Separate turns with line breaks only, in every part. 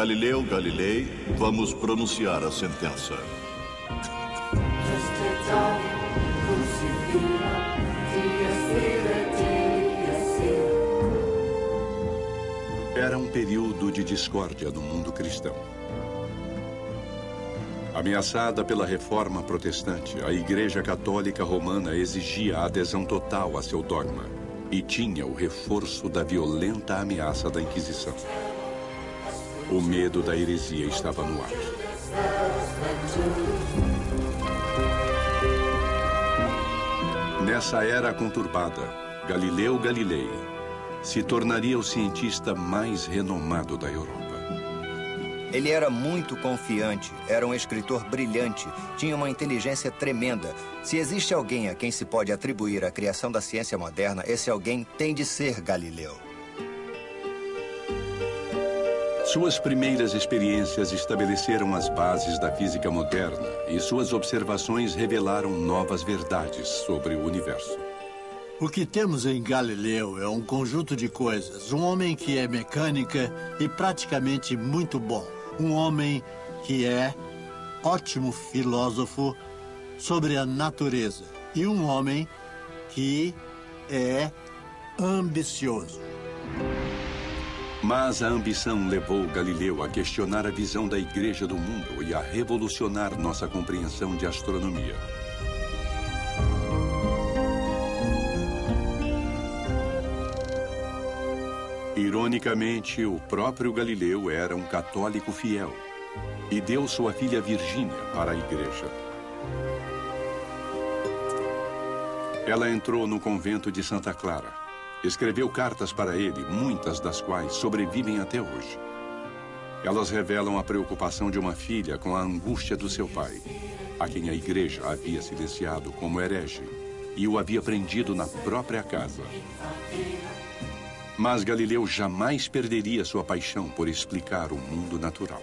Galileu Galilei, vamos pronunciar a sentença.
Era um período de discórdia no mundo cristão. Ameaçada pela reforma protestante, a Igreja Católica Romana exigia a adesão total a seu dogma e tinha o reforço da violenta ameaça da Inquisição. O medo da heresia estava no ar. Nessa era conturbada, Galileu Galilei se tornaria o cientista mais renomado da Europa.
Ele era muito confiante, era um escritor brilhante, tinha uma inteligência tremenda. Se existe alguém a quem se pode atribuir a criação da ciência moderna, esse alguém tem de ser Galileu.
Suas primeiras experiências estabeleceram as bases da física moderna e suas observações revelaram novas verdades sobre o universo.
O que temos em Galileu é um conjunto de coisas. Um homem que é mecânica e praticamente muito bom um homem que é ótimo filósofo sobre a natureza e um homem que é ambicioso.
Mas a ambição levou Galileu a questionar a visão da Igreja do mundo e a revolucionar nossa compreensão de astronomia. Ironicamente, o próprio Galileu era um católico fiel e deu sua filha Virgínia para a igreja. Ela entrou no convento de Santa Clara. Escreveu cartas para ele, muitas das quais sobrevivem até hoje. Elas revelam a preocupação de uma filha com a angústia do seu pai, a quem a igreja havia silenciado como herege e o havia prendido na própria casa. Mas Galileu jamais perderia sua paixão por explicar o mundo natural.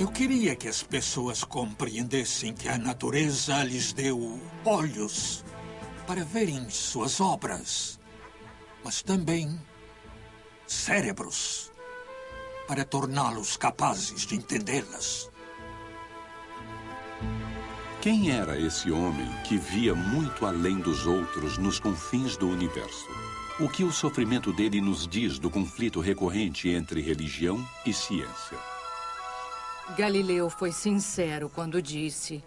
Eu queria que as pessoas compreendessem que a natureza lhes deu olhos para verem suas obras, mas também cérebros para torná-los capazes de entendê-las.
Quem era esse homem que via muito além dos outros nos confins do universo? O que o sofrimento dele nos diz do conflito recorrente entre religião e ciência?
Galileu foi sincero quando disse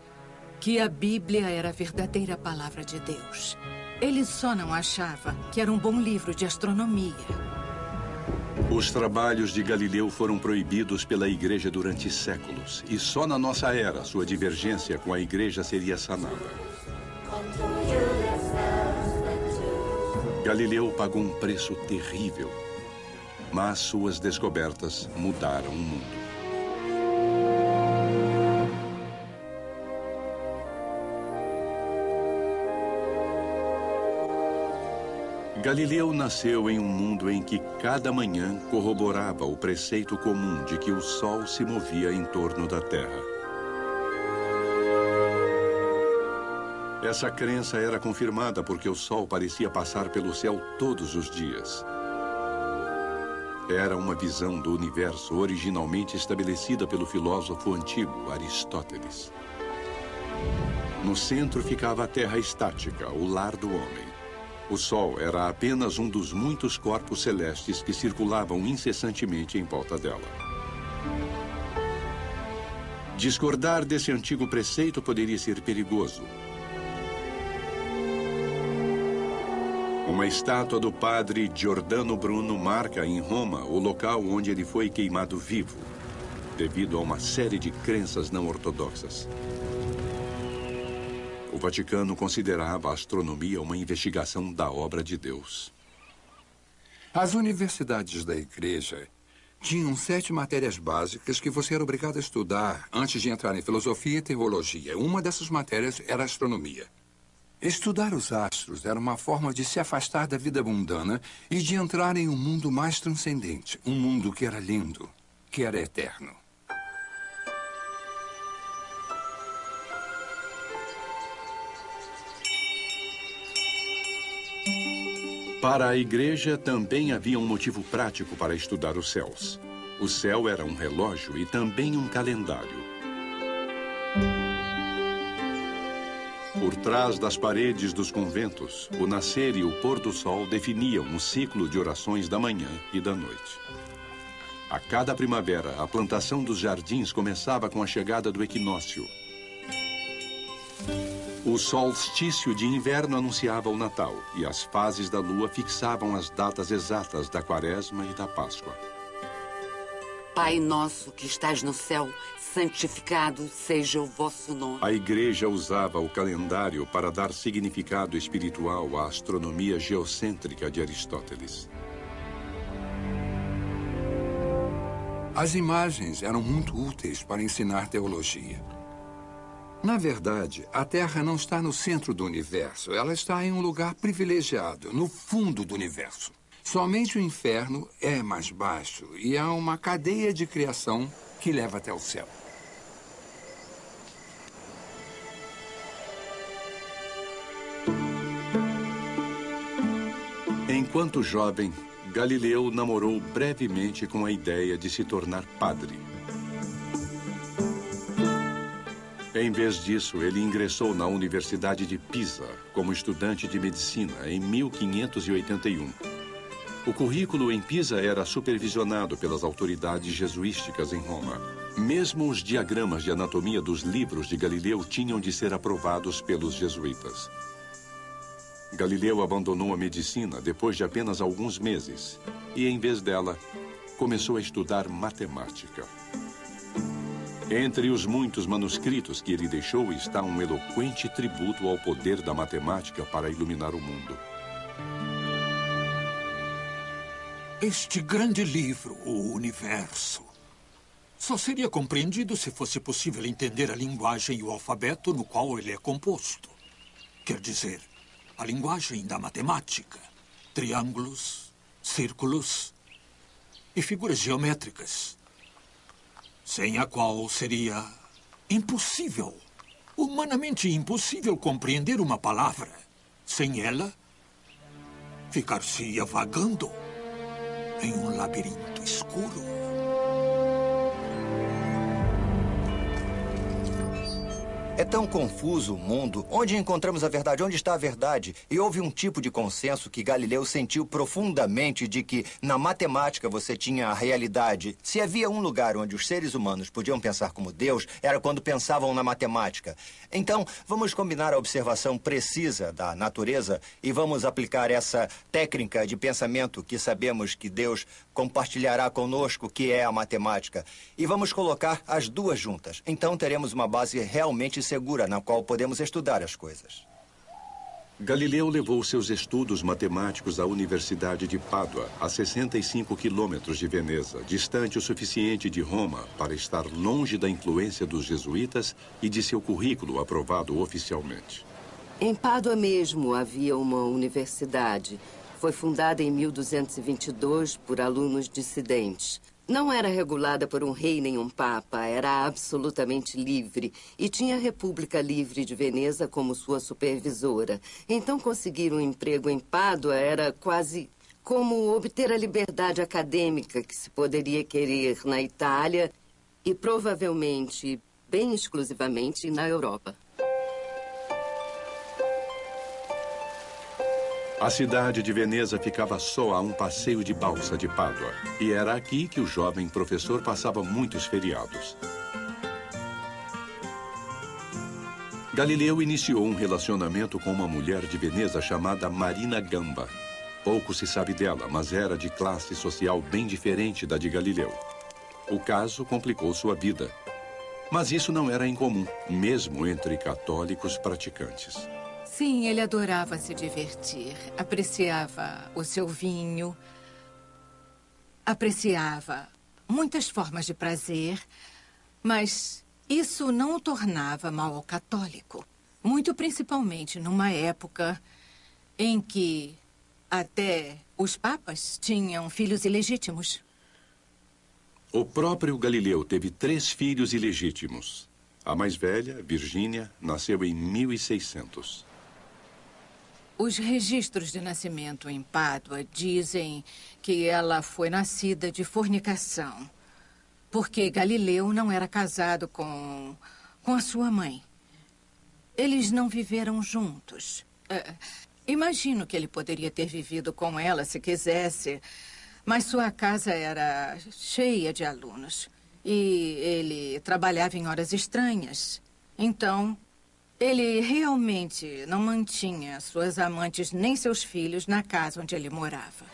que a Bíblia era a verdadeira palavra de Deus. Ele só não achava que era um bom livro de astronomia.
Os trabalhos de Galileu foram proibidos pela Igreja durante séculos, e só na nossa era sua divergência com a Igreja seria sanada. Galileu pagou um preço terrível, mas suas descobertas mudaram o mundo. Galileu nasceu em um mundo em que cada manhã corroborava o preceito comum de que o Sol se movia em torno da Terra. Essa crença era confirmada porque o Sol parecia passar pelo céu todos os dias. Era uma visão do universo originalmente estabelecida pelo filósofo antigo Aristóteles. No centro ficava a Terra estática, o lar do homem. O Sol era apenas um dos muitos corpos celestes que circulavam incessantemente em volta dela. Discordar desse antigo preceito poderia ser perigoso. Uma estátua do padre Giordano Bruno marca em Roma o local onde ele foi queimado vivo, devido a uma série de crenças não ortodoxas. O Vaticano considerava a astronomia uma investigação da obra de Deus.
As universidades da igreja tinham sete matérias básicas que você era obrigado a estudar antes de entrar em filosofia e teologia. Uma dessas matérias era astronomia. Estudar os astros era uma forma de se afastar da vida mundana e de entrar em um mundo mais transcendente, um mundo que era lindo, que era eterno.
Para a igreja também havia um motivo prático para estudar os céus. O céu era um relógio e também um calendário. Por trás das paredes dos conventos, o nascer e o pôr do sol definiam um ciclo de orações da manhã e da noite. A cada primavera, a plantação dos jardins começava com a chegada do equinócio. O solstício de inverno anunciava o Natal e as fases da lua fixavam as datas exatas da Quaresma e da Páscoa.
Pai nosso que estás no céu, santificado seja o vosso nome.
A igreja usava o calendário para dar significado espiritual à astronomia geocêntrica de Aristóteles.
As imagens eram muito úteis para ensinar teologia. Na verdade, a Terra não está no centro do universo. Ela está em um lugar privilegiado, no fundo do universo. Somente o inferno é mais baixo e há uma cadeia de criação que leva até o céu.
Enquanto jovem, Galileu namorou brevemente com a ideia de se tornar padre. Em vez disso, ele ingressou na Universidade de Pisa como estudante de medicina em 1581. O currículo em Pisa era supervisionado pelas autoridades jesuísticas em Roma. Mesmo os diagramas de anatomia dos livros de Galileu tinham de ser aprovados pelos jesuítas. Galileu abandonou a medicina depois de apenas alguns meses e, em vez dela, começou a estudar matemática. Entre os muitos manuscritos que ele deixou está um eloquente tributo ao poder da matemática para iluminar o mundo.
Este grande livro, O Universo, só seria compreendido se fosse possível entender a linguagem e o alfabeto no qual ele é composto. Quer dizer, a linguagem da matemática, triângulos, círculos e figuras geométricas, sem a qual seria impossível, humanamente impossível compreender uma palavra. Sem ela, ficar-se-ia vagando em um labirinto escuro.
É tão confuso o mundo. Onde encontramos a verdade? Onde está a verdade? E houve um tipo de consenso que Galileu sentiu profundamente de que na matemática você tinha a realidade. Se havia um lugar onde os seres humanos podiam pensar como Deus, era quando pensavam na matemática. Então, vamos combinar a observação precisa da natureza e vamos aplicar essa técnica de pensamento que sabemos que Deus compartilhará conosco, que é a matemática. E vamos colocar as duas juntas. Então teremos uma base realmente segura na qual podemos estudar as coisas.
Galileu levou seus estudos matemáticos à Universidade de Pádua, a 65 quilômetros de Veneza, distante o suficiente de Roma para estar longe da influência dos jesuítas e de seu currículo aprovado oficialmente.
Em Pádua mesmo havia uma universidade. Foi fundada em 1222 por alunos dissidentes. Não era regulada por um rei nem um papa, era absolutamente livre e tinha a República Livre de Veneza como sua supervisora. Então conseguir um emprego em Pádua era quase como obter a liberdade acadêmica que se poderia querer na Itália e provavelmente, bem exclusivamente, na Europa.
A cidade de Veneza ficava só a um passeio de balsa de Pádua. E era aqui que o jovem professor passava muitos feriados. Galileu iniciou um relacionamento com uma mulher de Veneza chamada Marina Gamba. Pouco se sabe dela, mas era de classe social bem diferente da de Galileu. O caso complicou sua vida. Mas isso não era incomum, mesmo entre católicos praticantes.
Sim, ele adorava se divertir. Apreciava o seu vinho. Apreciava muitas formas de prazer. Mas isso não o tornava mal católico. Muito principalmente numa época em que até os papas tinham filhos ilegítimos.
O próprio Galileu teve três filhos ilegítimos. A mais velha, Virgínia, nasceu em 1600.
Os registros de nascimento em Pádua dizem que ela foi nascida de fornicação. Porque Galileu não era casado com, com a sua mãe. Eles não viveram juntos. Uh, imagino que ele poderia ter vivido com ela se quisesse, mas sua casa era cheia de alunos. E ele trabalhava em horas estranhas. Então, ele realmente não mantinha suas amantes nem seus filhos na casa onde ele morava.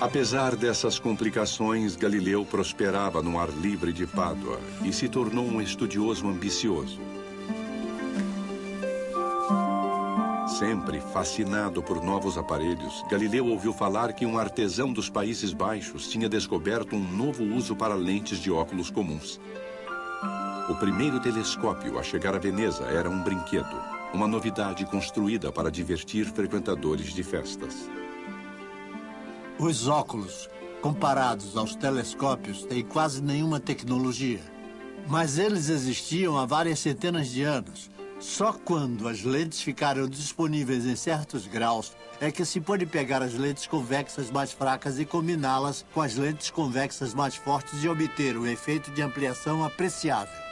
Apesar dessas complicações, Galileu prosperava no ar livre de Pádua e se tornou um estudioso ambicioso. Sempre fascinado por novos aparelhos, Galileu ouviu falar que um artesão dos Países Baixos tinha descoberto um novo uso para lentes de óculos comuns. O primeiro telescópio a chegar a Veneza era um brinquedo, uma novidade construída para divertir frequentadores de festas.
Os óculos, comparados aos telescópios, têm quase nenhuma tecnologia. Mas eles existiam há várias centenas de anos. Só quando as lentes ficaram disponíveis em certos graus é que se pode pegar as lentes convexas mais fracas e combiná-las com as lentes convexas mais fortes e obter um efeito de ampliação apreciável.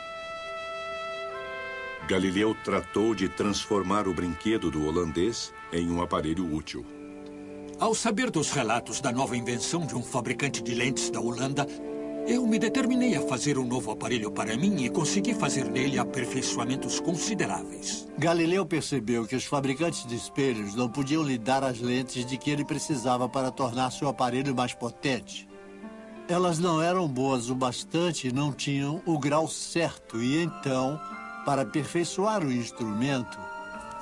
Galileu tratou de transformar o brinquedo do holandês em um aparelho útil.
Ao saber dos relatos da nova invenção de um fabricante de lentes da Holanda, eu me determinei a fazer um novo aparelho para mim e consegui fazer nele aperfeiçoamentos consideráveis.
Galileu percebeu que os fabricantes de espelhos não podiam lhe dar as lentes de que ele precisava para tornar seu aparelho mais potente. Elas não eram boas o bastante e não tinham o grau certo, e então para aperfeiçoar o instrumento,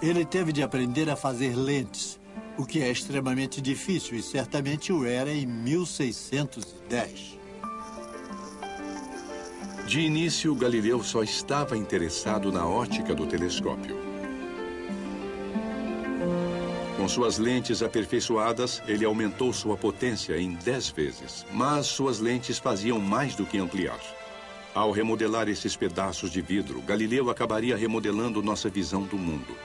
ele teve de aprender a fazer lentes, o que é extremamente difícil e certamente o era em 1610.
De início, Galileu só estava interessado na ótica do telescópio. Com suas lentes aperfeiçoadas, ele aumentou sua potência em 10 vezes. Mas suas lentes faziam mais do que ampliar. Ao remodelar esses pedaços de vidro, Galileu acabaria remodelando nossa visão do mundo.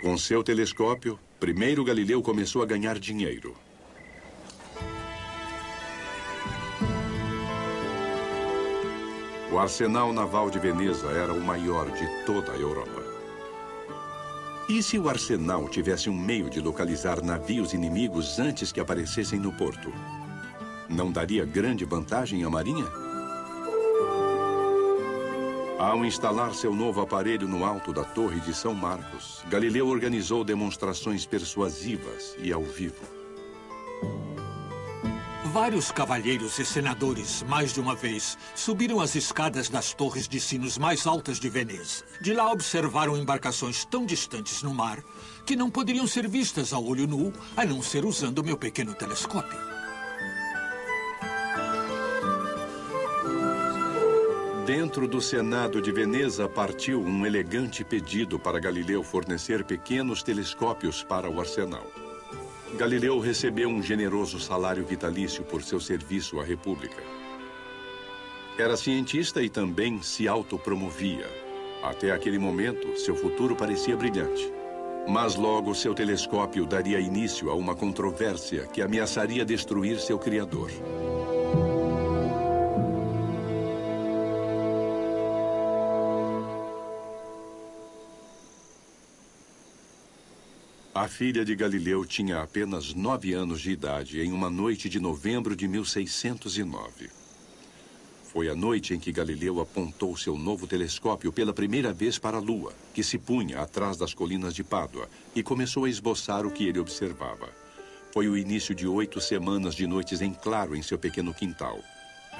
Com seu telescópio, primeiro Galileu começou a ganhar dinheiro. O arsenal naval de Veneza era o maior de toda a Europa. E se o arsenal tivesse um meio de localizar navios inimigos antes que aparecessem no porto? Não daria grande vantagem à Marinha? Ao instalar seu novo aparelho no alto da Torre de São Marcos, Galileu organizou demonstrações persuasivas e ao vivo.
Vários cavalheiros e senadores, mais de uma vez, subiram as escadas das torres de sinos mais altas de Veneza. De lá observaram embarcações tão distantes no mar que não poderiam ser vistas a olho nu, a não ser usando meu pequeno telescópio.
Dentro do Senado de Veneza partiu um elegante pedido para Galileu fornecer pequenos telescópios para o arsenal. Galileu recebeu um generoso salário vitalício por seu serviço à República. Era cientista e também se autopromovia. Até aquele momento, seu futuro parecia brilhante. Mas logo seu telescópio daria início a uma controvérsia que ameaçaria destruir seu criador. A filha de Galileu tinha apenas nove anos de idade em uma noite de novembro de 1609. Foi a noite em que Galileu apontou seu novo telescópio pela primeira vez para a Lua, que se punha atrás das colinas de Pádua, e começou a esboçar o que ele observava. Foi o início de oito semanas de noites em claro em seu pequeno quintal,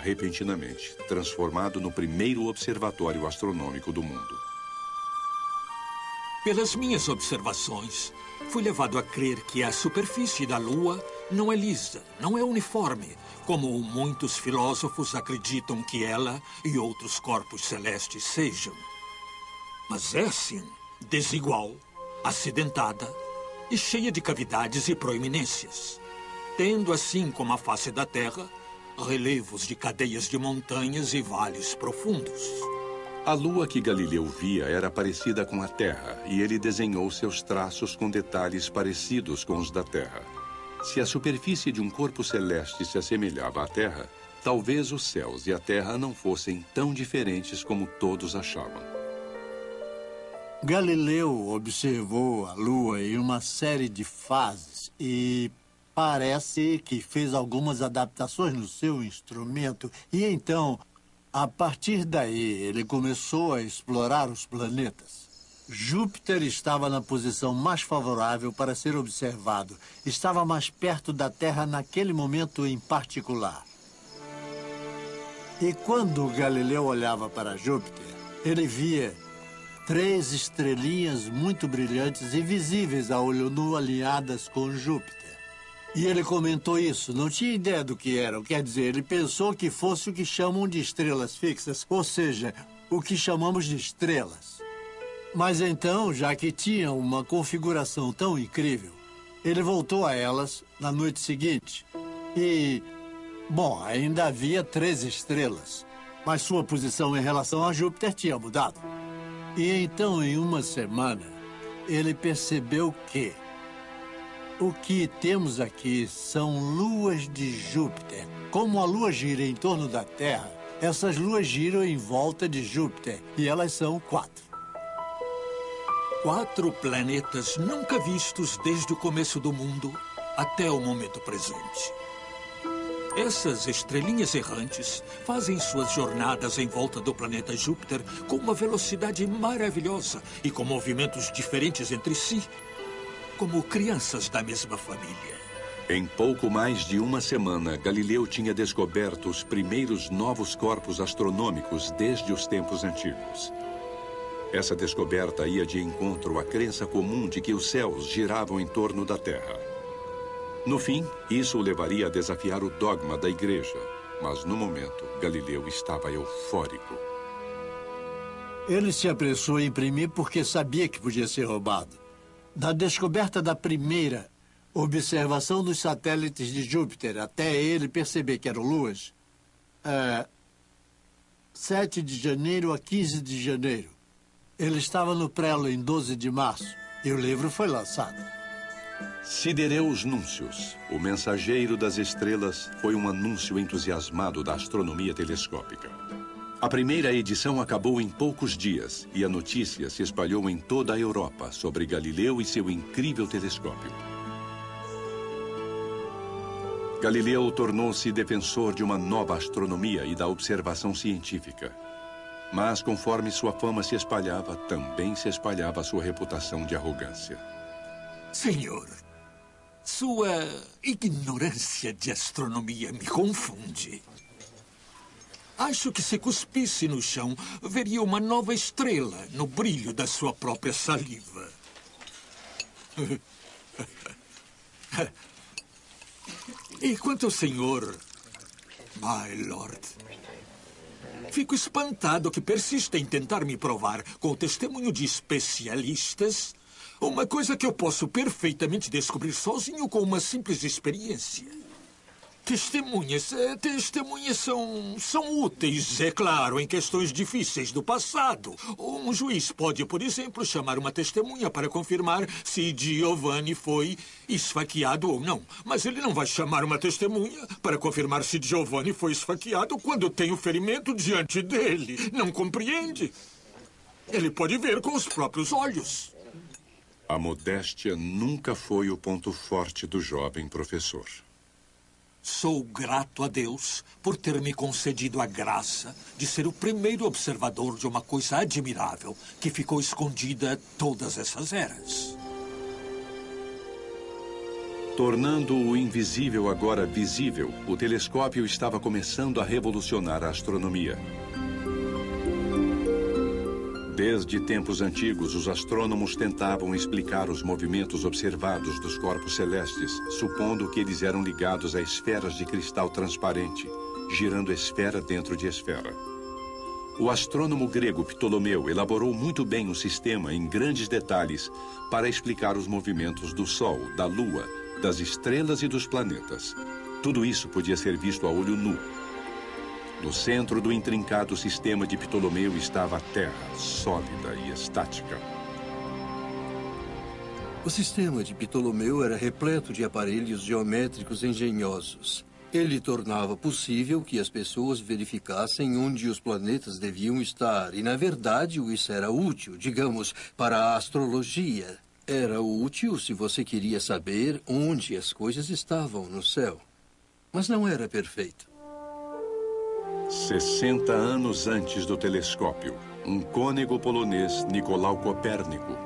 repentinamente transformado no primeiro observatório astronômico do mundo.
Pelas minhas observações, Fui levado a crer que a superfície da Lua não é lisa, não é uniforme, como muitos filósofos acreditam que ela e outros corpos celestes sejam. Mas é sim desigual, acidentada e cheia de cavidades e proeminências. Tendo assim como a face da Terra, relevos de cadeias de montanhas e vales profundos.
A lua que Galileu via era parecida com a Terra, e ele desenhou seus traços com detalhes parecidos com os da Terra. Se a superfície de um corpo celeste se assemelhava à Terra, talvez os céus e a Terra não fossem tão diferentes como todos achavam.
Galileu observou a Lua em uma série de fases e parece que fez algumas adaptações no seu instrumento. E então, a partir daí, ele começou a explorar os planetas. Júpiter estava na posição mais favorável para ser observado. Estava mais perto da Terra naquele momento em particular. E quando Galileu olhava para Júpiter, ele via três estrelinhas muito brilhantes e visíveis a olho nu alinhadas com Júpiter. E ele comentou isso, não tinha ideia do que eram. Quer dizer, ele pensou que fosse o que chamam de estrelas fixas, ou seja, o que chamamos de estrelas. Mas então, já que tinham uma configuração tão incrível, ele voltou a elas na noite seguinte. E, bom, ainda havia três estrelas, mas sua posição em relação a Júpiter tinha mudado. E então, em uma semana, ele percebeu que o que temos aqui são luas de Júpiter. Como a lua gira em torno da Terra, essas luas giram em volta de Júpiter e elas são quatro.
Quatro planetas nunca vistos desde o começo do mundo até o momento presente. Essas estrelinhas errantes fazem suas jornadas em volta do planeta Júpiter com uma velocidade maravilhosa e com movimentos diferentes entre si como crianças da mesma família.
Em pouco mais de uma semana, Galileu tinha descoberto os primeiros novos corpos astronômicos desde os tempos antigos. Essa descoberta ia de encontro à crença comum de que os céus giravam em torno da Terra. No fim, isso o levaria a desafiar o dogma da igreja. Mas, no momento, Galileu estava eufórico.
Ele se apressou a imprimir porque sabia que podia ser roubado. Da descoberta da primeira observação dos satélites de Júpiter até ele perceber que eram luas, é, 7 de janeiro a 15 de janeiro. Ele estava no prelo em 12 de março e o livro foi lançado.
Sidereus Núncios, o mensageiro das estrelas, foi um anúncio entusiasmado da astronomia telescópica. A primeira edição acabou em poucos dias e a notícia se espalhou em toda a Europa sobre Galileu e seu incrível telescópio. Galileu tornou-se defensor de uma nova astronomia e da observação científica. Mas, conforme sua fama se espalhava, também se espalhava sua reputação de arrogância.
Senhor, sua ignorância de astronomia me confunde. Acho que se cuspisse no chão, veria uma nova estrela no brilho da sua própria saliva. E quanto ao senhor, my lord, fico espantado que persista em tentar me provar, com o testemunho de especialistas, uma coisa que eu posso perfeitamente descobrir sozinho com uma simples experiência. Testemunhas. Eh, testemunhas são, são úteis, é claro, em questões difíceis do passado. Um juiz pode, por exemplo, chamar uma testemunha para confirmar se Giovanni foi esfaqueado ou não. Mas ele não vai chamar uma testemunha para confirmar se Giovanni foi esfaqueado quando tem o ferimento diante dele. Não compreende? Ele pode ver com os próprios olhos.
A modéstia nunca foi o ponto forte do jovem professor.
Sou grato a Deus por ter me concedido a graça de ser o primeiro observador de uma coisa admirável que ficou escondida todas essas eras.
Tornando o invisível agora visível, o telescópio estava começando a revolucionar a astronomia. Desde tempos antigos, os astrônomos tentavam explicar os movimentos observados dos corpos celestes, supondo que eles eram ligados a esferas de cristal transparente, girando esfera dentro de esfera. O astrônomo grego Ptolomeu elaborou muito bem um sistema em grandes detalhes para explicar os movimentos do Sol, da Lua, das estrelas e dos planetas. Tudo isso podia ser visto a olho nu. No centro do intrincado sistema de Ptolomeu estava a Terra, sólida e estática.
O sistema de Ptolomeu era repleto de aparelhos geométricos engenhosos. Ele tornava possível que as pessoas verificassem onde os planetas deviam estar. E, na verdade, isso era útil, digamos, para a astrologia. Era útil se você queria saber onde as coisas estavam no céu. Mas não era perfeito.
60 anos antes do telescópio, um cônego polonês, Nicolau Copérnico,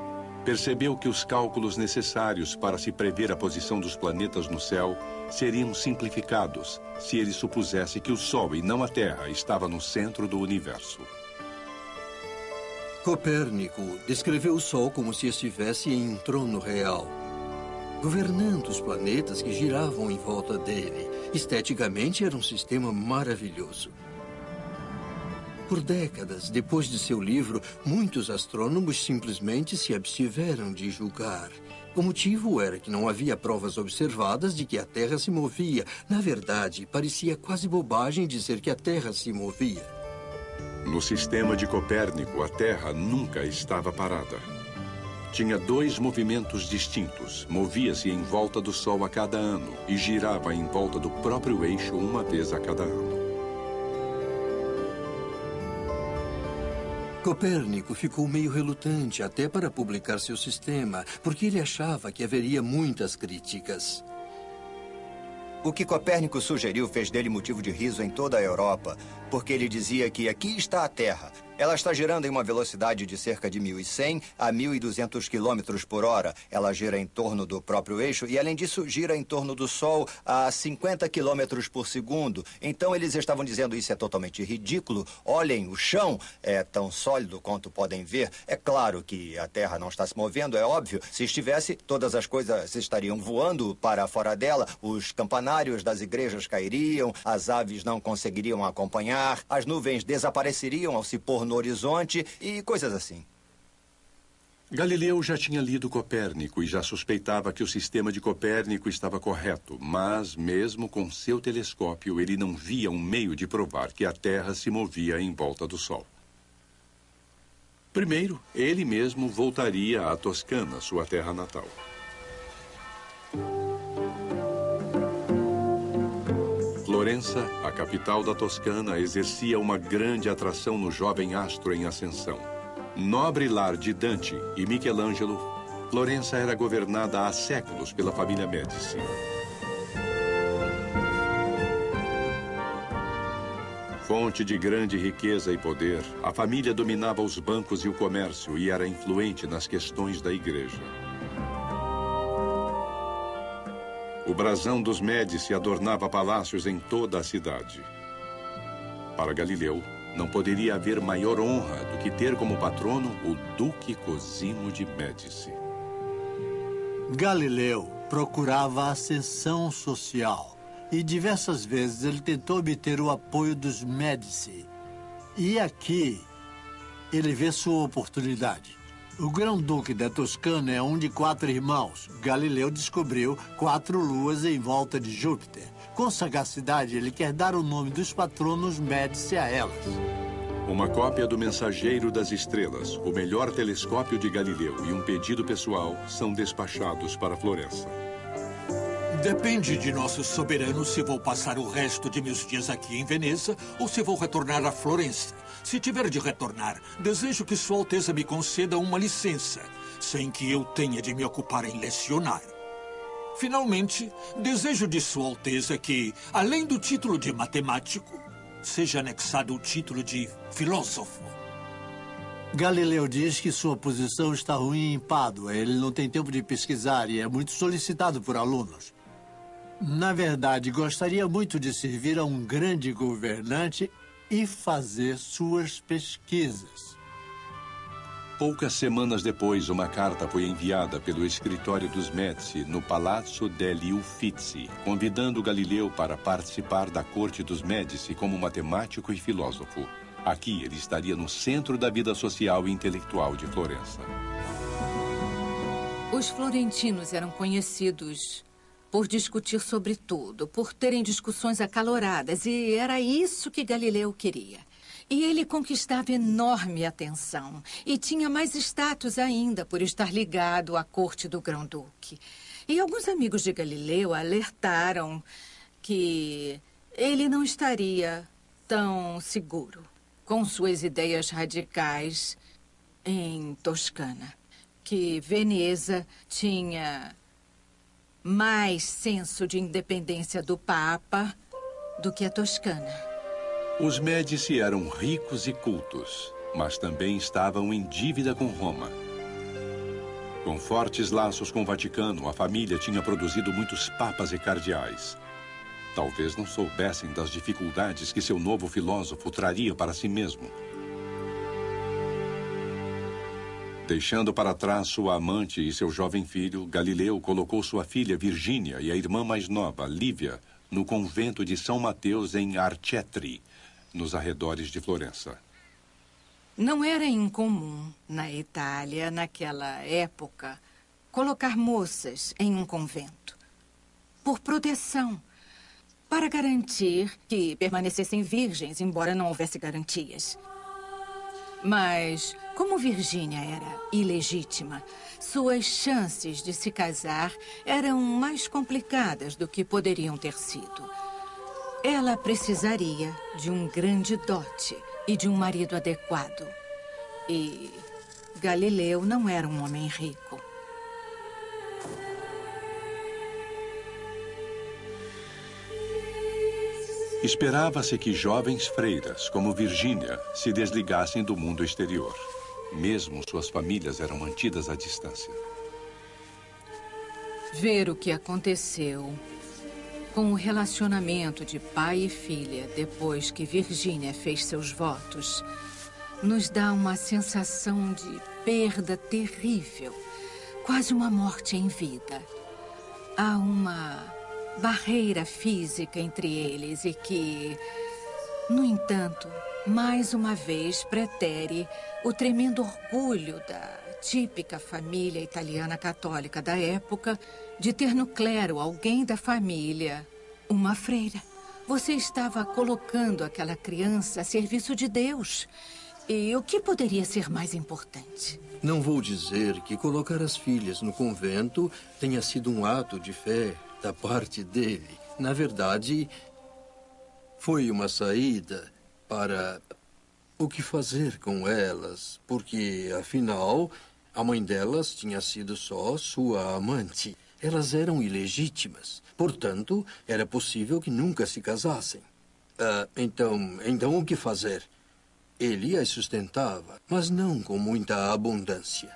percebeu que os cálculos necessários para se prever a posição dos planetas no céu seriam simplificados se ele supusesse que o Sol e não a Terra estava no centro do universo.
Copérnico descreveu o Sol como se estivesse em um trono real, governando os planetas que giravam em volta dele. Esteticamente, era um sistema maravilhoso. Por décadas, depois de seu livro, muitos astrônomos simplesmente se abstiveram de julgar. O motivo era que não havia provas observadas de que a Terra se movia. Na verdade, parecia quase bobagem dizer que a Terra se movia.
No sistema de Copérnico, a Terra nunca estava parada. Tinha dois movimentos distintos. Movia-se em volta do Sol a cada ano e girava em volta do próprio eixo uma vez a cada ano.
Copérnico ficou meio relutante até para publicar seu sistema, porque ele achava que haveria muitas críticas.
O que Copérnico sugeriu fez dele motivo de riso em toda a Europa, porque ele dizia que aqui está a Terra, ela está girando em uma velocidade de cerca de 1.100 a 1.200 km por hora. Ela gira em torno do próprio eixo e, além disso, gira em torno do Sol a 50 km por segundo. Então, eles estavam dizendo isso é totalmente ridículo. Olhem, o chão é tão sólido quanto podem ver. É claro que a Terra não está se movendo, é óbvio. Se estivesse, todas as coisas estariam voando para fora dela. Os campanários das igrejas cairiam, as aves não conseguiriam acompanhar, as nuvens desapareceriam ao se pôr no horizonte e coisas assim.
Galileu já tinha lido Copérnico e já suspeitava que o sistema de Copérnico estava correto, mas, mesmo com seu telescópio, ele não via um meio de provar que a Terra se movia em volta do Sol. Primeiro, ele mesmo voltaria à Toscana, sua terra natal. Florença, a capital da Toscana, exercia uma grande atração no jovem astro em ascensão. Nobre lar de Dante e Michelangelo, Florença era governada há séculos pela família Médici. Fonte de grande riqueza e poder, a família dominava os bancos e o comércio e era influente nas questões da igreja. O brasão dos Médici adornava palácios em toda a cidade. Para Galileu, não poderia haver maior honra do que ter como patrono o Duque Cosimo de Médici.
Galileu procurava ascensão social e diversas vezes ele tentou obter o apoio dos Médici. E aqui ele vê sua oportunidade. O grão-duque da Toscana é um de quatro irmãos. Galileu descobriu quatro luas em volta de Júpiter. Com sagacidade, ele quer dar o nome dos patronos Médici a elas.
Uma cópia do Mensageiro das Estrelas, o melhor telescópio de Galileu e um pedido pessoal são despachados para Florença.
Depende de nosso soberano se vou passar o resto de meus dias aqui em Veneza ou se vou retornar a Florença. Se tiver de retornar, desejo que Sua Alteza me conceda uma licença, sem que eu tenha de me ocupar em lecionar. Finalmente, desejo de Sua Alteza que, além do título de matemático, seja anexado o título de filósofo.
Galileu diz que sua posição está ruim em Pádua. Ele não tem tempo de pesquisar e é muito solicitado por alunos. Na verdade, gostaria muito de servir a um grande governante e fazer suas pesquisas.
Poucas semanas depois, uma carta foi enviada pelo escritório dos Médici no Palazzo degli Uffizi, convidando Galileu para participar da corte dos Médici como matemático e filósofo. Aqui ele estaria no centro da vida social e intelectual de Florença.
Os florentinos eram conhecidos por discutir sobre tudo, por terem discussões acaloradas, e era isso que Galileu queria. E ele conquistava enorme atenção e tinha mais status ainda por estar ligado à corte do Grão-Duque. E alguns amigos de Galileu alertaram que ele não estaria tão seguro com suas ideias radicais em Toscana. Que Veneza tinha mais senso de independência do Papa do que a Toscana.
Os Médici eram ricos e cultos, mas também estavam em dívida com Roma. Com fortes laços com o Vaticano, a família tinha produzido muitos papas e cardeais. Talvez não soubessem das dificuldades que seu novo filósofo traria para si mesmo. Deixando para trás sua amante e seu jovem filho, Galileu colocou sua filha Virgínia e a irmã mais nova, Lívia, no convento de São Mateus em Arcetri, nos arredores de Florença.
Não era incomum na Itália, naquela época, colocar moças em um convento. Por proteção. Para garantir que permanecessem virgens, embora não houvesse garantias. Mas, como Virgínia era ilegítima, suas chances de se casar eram mais complicadas do que poderiam ter sido. Ela precisaria de um grande dote e de um marido adequado. E Galileu não era um homem rico.
Esperava-se que jovens freiras, como Virgínia, se desligassem do mundo exterior. Mesmo suas famílias eram mantidas à distância.
Ver o que aconteceu com o relacionamento de pai e filha depois que Virgínia fez seus votos nos dá uma sensação de perda terrível, quase uma morte em vida. Há uma barreira física entre eles e que, no entanto, mais uma vez pretere o tremendo orgulho da típica família italiana católica da época de ter no clero alguém da família, uma freira. Você estava colocando aquela criança a serviço de Deus. E o que poderia ser mais importante?
Não vou dizer que colocar as filhas no convento tenha sido um ato de fé da parte dele. Na verdade, foi uma saída para o que fazer com elas, porque, afinal, a mãe delas tinha sido só sua amante. Elas eram ilegítimas. Portanto, era possível que nunca se casassem. Uh, então, então o que fazer? Ele as sustentava, mas não com muita abundância.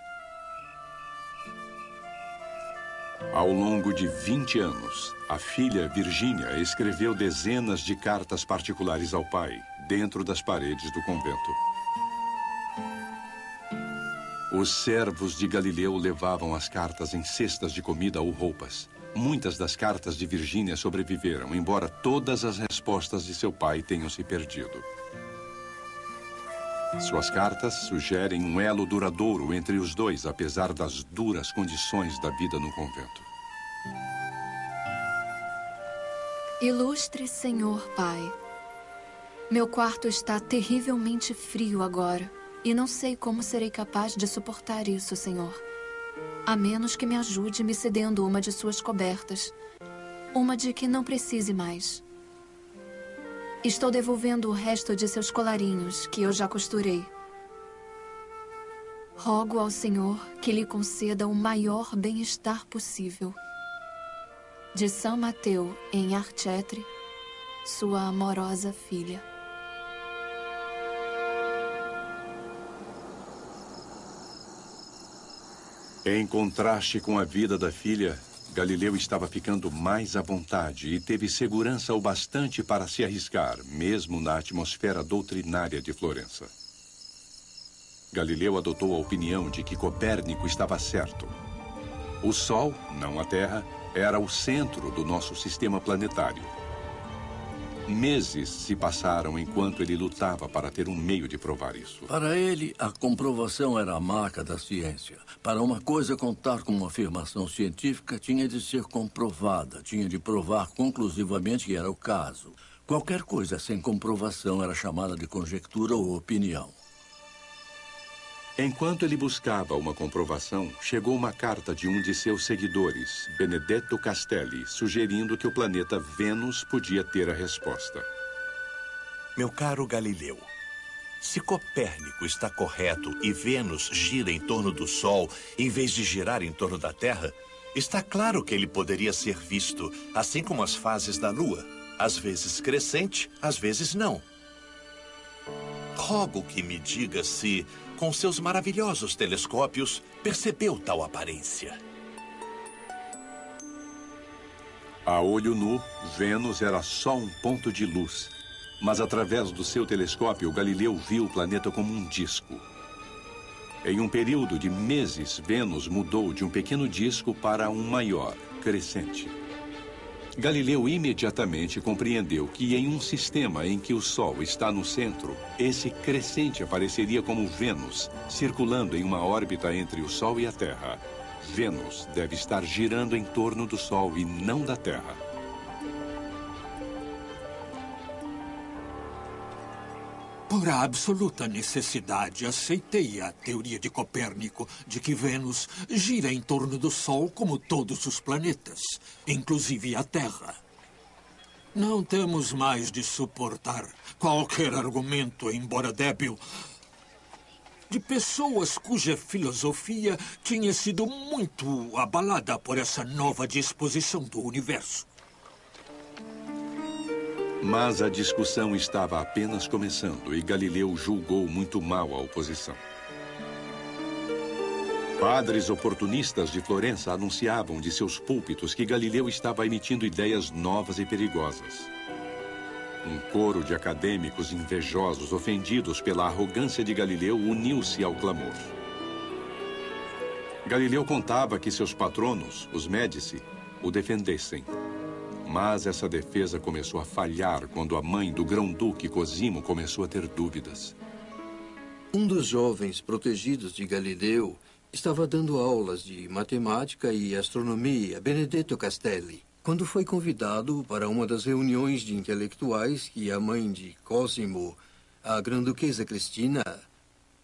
Ao longo de 20 anos, a filha Virgínia escreveu dezenas de cartas particulares ao pai, dentro das paredes do convento. Os servos de Galileu levavam as cartas em cestas de comida ou roupas. Muitas das cartas de Virgínia sobreviveram, embora todas as respostas de seu pai tenham se perdido. Suas cartas sugerem um elo duradouro entre os dois, apesar das duras condições da vida no convento.
Ilustre Senhor Pai, meu quarto está terrivelmente frio agora e não sei como serei capaz de suportar isso, Senhor. A menos que me ajude me cedendo uma de suas cobertas. Uma de que não precise mais. Estou devolvendo o resto de seus colarinhos, que eu já costurei. Rogo ao Senhor que lhe conceda o maior bem-estar possível. De São Mateu, em Archetre, sua amorosa filha.
Em contraste com a vida da filha, Galileu estava ficando mais à vontade e teve segurança o bastante para se arriscar, mesmo na atmosfera doutrinária de Florença. Galileu adotou a opinião de que Copérnico estava certo. O Sol, não a Terra, era o centro do nosso sistema planetário. Meses se passaram enquanto ele lutava para ter um meio de provar isso.
Para ele, a comprovação era a marca da ciência. Para uma coisa contar com uma afirmação científica, tinha de ser comprovada, tinha de provar conclusivamente que era o caso. Qualquer coisa sem comprovação era chamada de conjectura ou opinião.
Enquanto ele buscava uma comprovação, chegou uma carta de um de seus seguidores, Benedetto Castelli, sugerindo que o planeta Vênus podia ter a resposta.
Meu caro Galileu, se Copérnico está correto e Vênus gira em torno do Sol em vez de girar em torno da Terra, está claro que ele poderia ser visto, assim como as fases da Lua, às vezes crescente, às vezes não. Rogo que me diga se com seus maravilhosos telescópios, percebeu tal aparência.
A olho nu, Vênus era só um ponto de luz. Mas através do seu telescópio, Galileu viu o planeta como um disco. Em um período de meses, Vênus mudou de um pequeno disco para um maior, crescente. Galileu imediatamente compreendeu que em um sistema em que o Sol está no centro, esse crescente apareceria como Vênus, circulando em uma órbita entre o Sol e a Terra. Vênus deve estar girando em torno do Sol e não da Terra.
Por absoluta necessidade, aceitei a teoria de Copérnico de que Vênus gira em torno do Sol como todos os planetas, inclusive a Terra. Não temos mais de suportar qualquer argumento, embora débil, de pessoas cuja filosofia tinha sido muito abalada por essa nova disposição do universo.
Mas a discussão estava apenas começando e Galileu julgou muito mal a oposição. Padres oportunistas de Florença anunciavam de seus púlpitos que Galileu estava emitindo ideias novas e perigosas. Um coro de acadêmicos invejosos, ofendidos pela arrogância de Galileu, uniu-se ao clamor. Galileu contava que seus patronos, os Médici, o defendessem. Mas essa defesa começou a falhar quando a mãe do grão-duque Cosimo começou a ter dúvidas.
Um dos jovens protegidos de Galileu estava dando aulas de matemática e astronomia, Benedetto Castelli, quando foi convidado para uma das reuniões de intelectuais que a mãe de Cosimo, a grã-duquesa Cristina,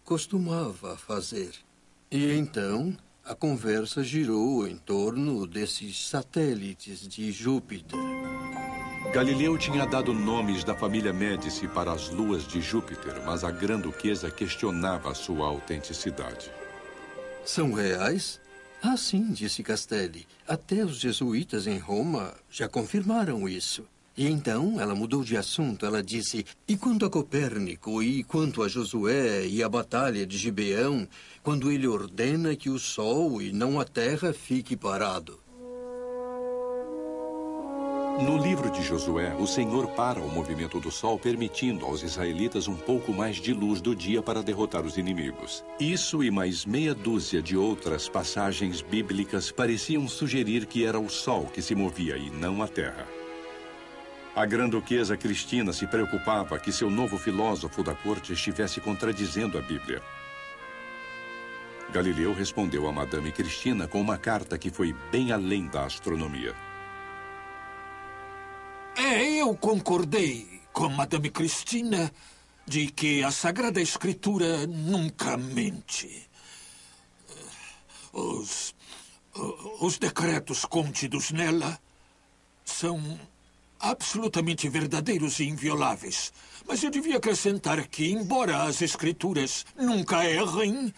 costumava fazer. E então a conversa girou em torno desses satélites de Júpiter.
Galileu tinha dado nomes da família Médici para as luas de Júpiter, mas a grã-duquesa questionava sua autenticidade.
São reais? Ah, sim, disse Castelli. Até os jesuítas em Roma já confirmaram isso. E então ela mudou de assunto. Ela disse: E quanto a Copérnico, e quanto a Josué e a batalha de Gibeão, quando ele ordena que o sol e não a terra fique parado?
No livro de Josué, o Senhor para o movimento do sol, permitindo aos israelitas um pouco mais de luz do dia para derrotar os inimigos. Isso e mais meia dúzia de outras passagens bíblicas pareciam sugerir que era o sol que se movia e não a terra. A grã-duquesa Cristina se preocupava que seu novo filósofo da corte estivesse contradizendo a Bíblia. Galileu respondeu a Madame Cristina com uma carta que foi bem além da astronomia.
É, eu concordei com Madame Cristina de que a Sagrada Escritura nunca mente. Os, os decretos contidos nela são absolutamente verdadeiros e invioláveis. Mas eu devia acrescentar que, embora as escrituras nunca errem,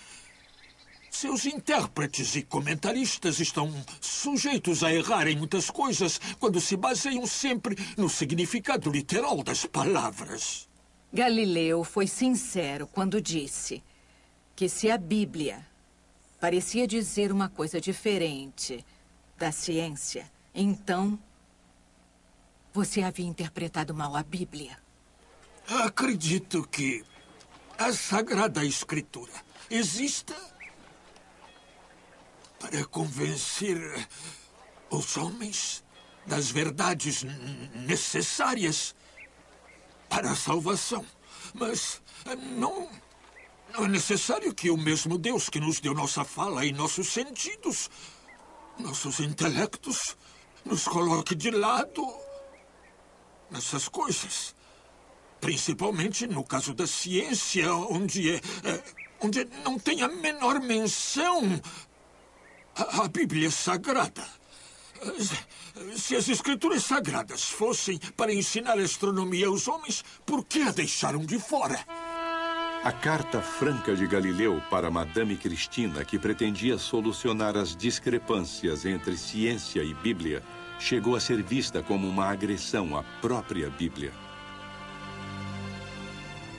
seus intérpretes e comentaristas estão sujeitos a errar em muitas coisas quando se baseiam sempre no significado literal das palavras.
Galileu foi sincero quando disse que se a Bíblia parecia dizer uma coisa diferente da ciência, então você havia interpretado mal a Bíblia.
Acredito que a Sagrada Escritura exista para convencer os homens das verdades necessárias para a salvação. Mas não, não é necessário que o mesmo Deus que nos deu nossa fala e nossos sentidos, nossos intelectos, nos coloque de lado nessas coisas. Principalmente no caso da ciência, onde, é, é onde não tem a menor menção à Bíblia Sagrada. Se as escrituras sagradas fossem para ensinar astronomia aos homens, por que a deixaram de fora?
A carta franca de Galileu para Madame Cristina, que pretendia solucionar as discrepâncias entre ciência e Bíblia, chegou a ser vista como uma agressão à própria Bíblia.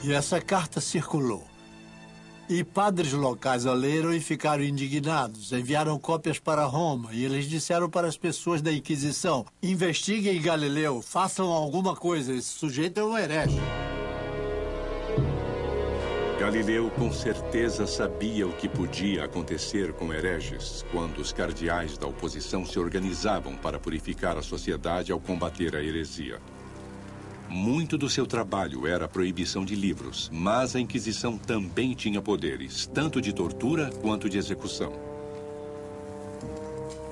E essa carta circulou. E padres locais a leram e ficaram indignados. Enviaram cópias para Roma e eles disseram para as pessoas da Inquisição: investiguem Galileu, façam alguma coisa, esse sujeito é um herege.
Galileu com certeza sabia o que podia acontecer com hereges quando os cardeais da oposição se organizavam para purificar a sociedade ao combater a heresia. Muito do seu trabalho era a proibição de livros, mas a Inquisição também tinha poderes, tanto de tortura quanto de execução.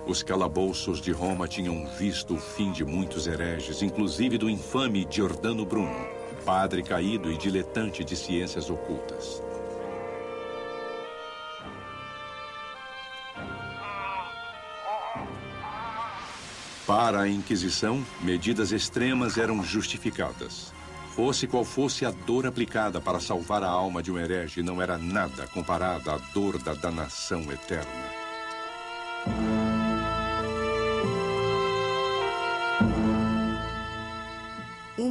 Os calabouços de Roma tinham visto o fim de muitos hereges, inclusive do infame Giordano Bruno, padre caído e diletante de ciências ocultas. Para a Inquisição, medidas extremas eram justificadas. Fosse qual fosse a dor aplicada para salvar a alma de um herege, não era nada comparada à dor da danação eterna.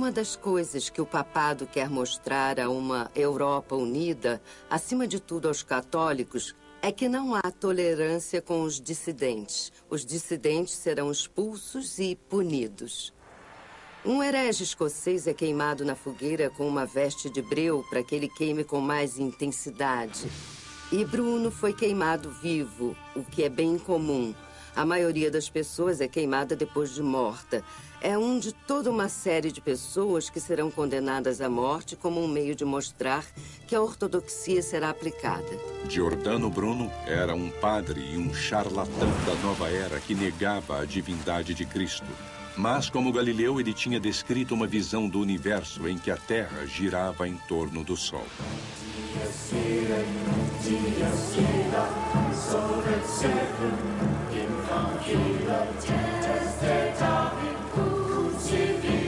Uma das coisas que o papado quer mostrar a uma Europa unida, acima de tudo aos católicos, é que não há tolerância com os dissidentes. Os dissidentes serão expulsos e punidos. Um herege escocês é queimado na fogueira com uma veste de breu para que ele queime com mais intensidade. E Bruno foi queimado vivo, o que é bem comum. A maioria das pessoas é queimada depois de morta é um de toda uma série de pessoas que serão condenadas à morte como um meio de mostrar que a ortodoxia será aplicada.
Giordano Bruno era um padre e um charlatão da nova era que negava a divindade de Cristo. Mas, como Galileu, ele tinha descrito uma visão do universo em que a Terra girava em torno do Sol. to be.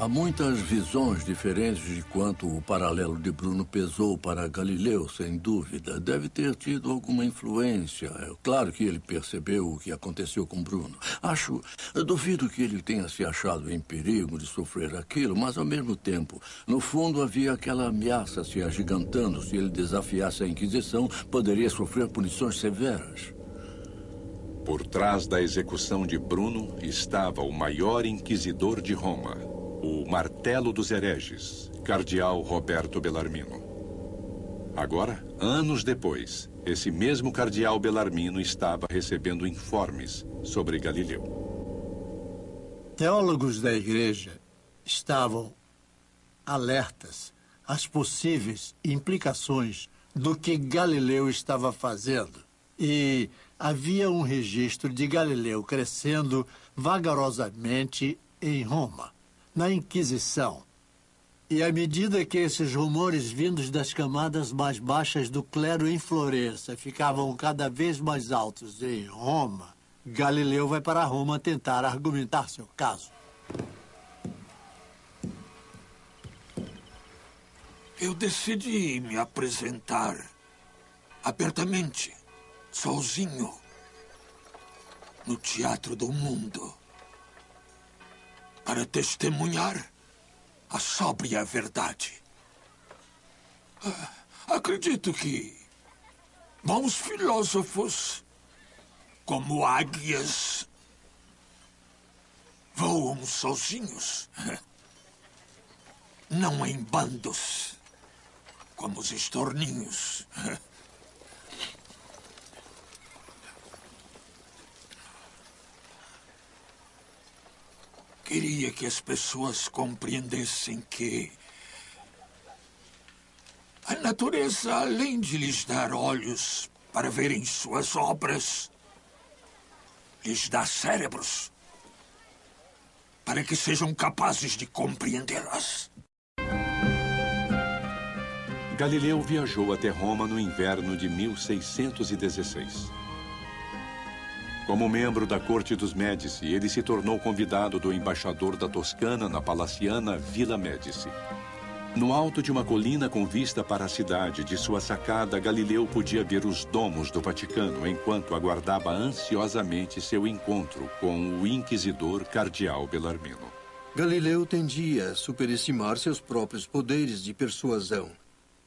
Há muitas visões diferentes de quanto o paralelo de Bruno pesou para Galileu, sem dúvida. Deve ter tido alguma influência. É claro que ele percebeu o que aconteceu com Bruno. Acho, duvido que ele tenha se achado em perigo de sofrer aquilo, mas ao mesmo tempo, no fundo havia aquela ameaça se agigantando. Se ele desafiasse a Inquisição, poderia sofrer punições severas.
Por trás da execução de Bruno estava o maior inquisidor de Roma, o martelo dos hereges, cardeal Roberto Bellarmino. Agora, anos depois, esse mesmo cardeal Bellarmino estava recebendo informes sobre Galileu.
Teólogos da igreja estavam alertas às possíveis implicações do que Galileu estava fazendo. E havia um registro de Galileu crescendo vagarosamente em Roma na Inquisição. E à medida que esses rumores vindos das camadas mais baixas do clero em Florença ficavam cada vez mais altos em Roma, Galileu vai para Roma tentar argumentar seu caso.
Eu decidi me apresentar abertamente, sozinho, no Teatro do Mundo para testemunhar a sóbria verdade. Ah, acredito que bons filósofos, como águias, voam sozinhos. Não em bandos, como os estorninhos. Queria que as pessoas compreendessem que a natureza, além de lhes dar olhos para verem suas obras, lhes dá cérebros para que sejam capazes de compreendê-las.
Galileu viajou até Roma no inverno de 1616. Como membro da corte dos Médici, ele se tornou convidado do embaixador da Toscana na palaciana Vila Médici. No alto de uma colina com vista para a cidade, de sua sacada, Galileu podia ver os domos do Vaticano enquanto aguardava ansiosamente seu encontro com o inquisidor cardeal Belarmino.
Galileu tendia a superestimar seus próprios poderes de persuasão.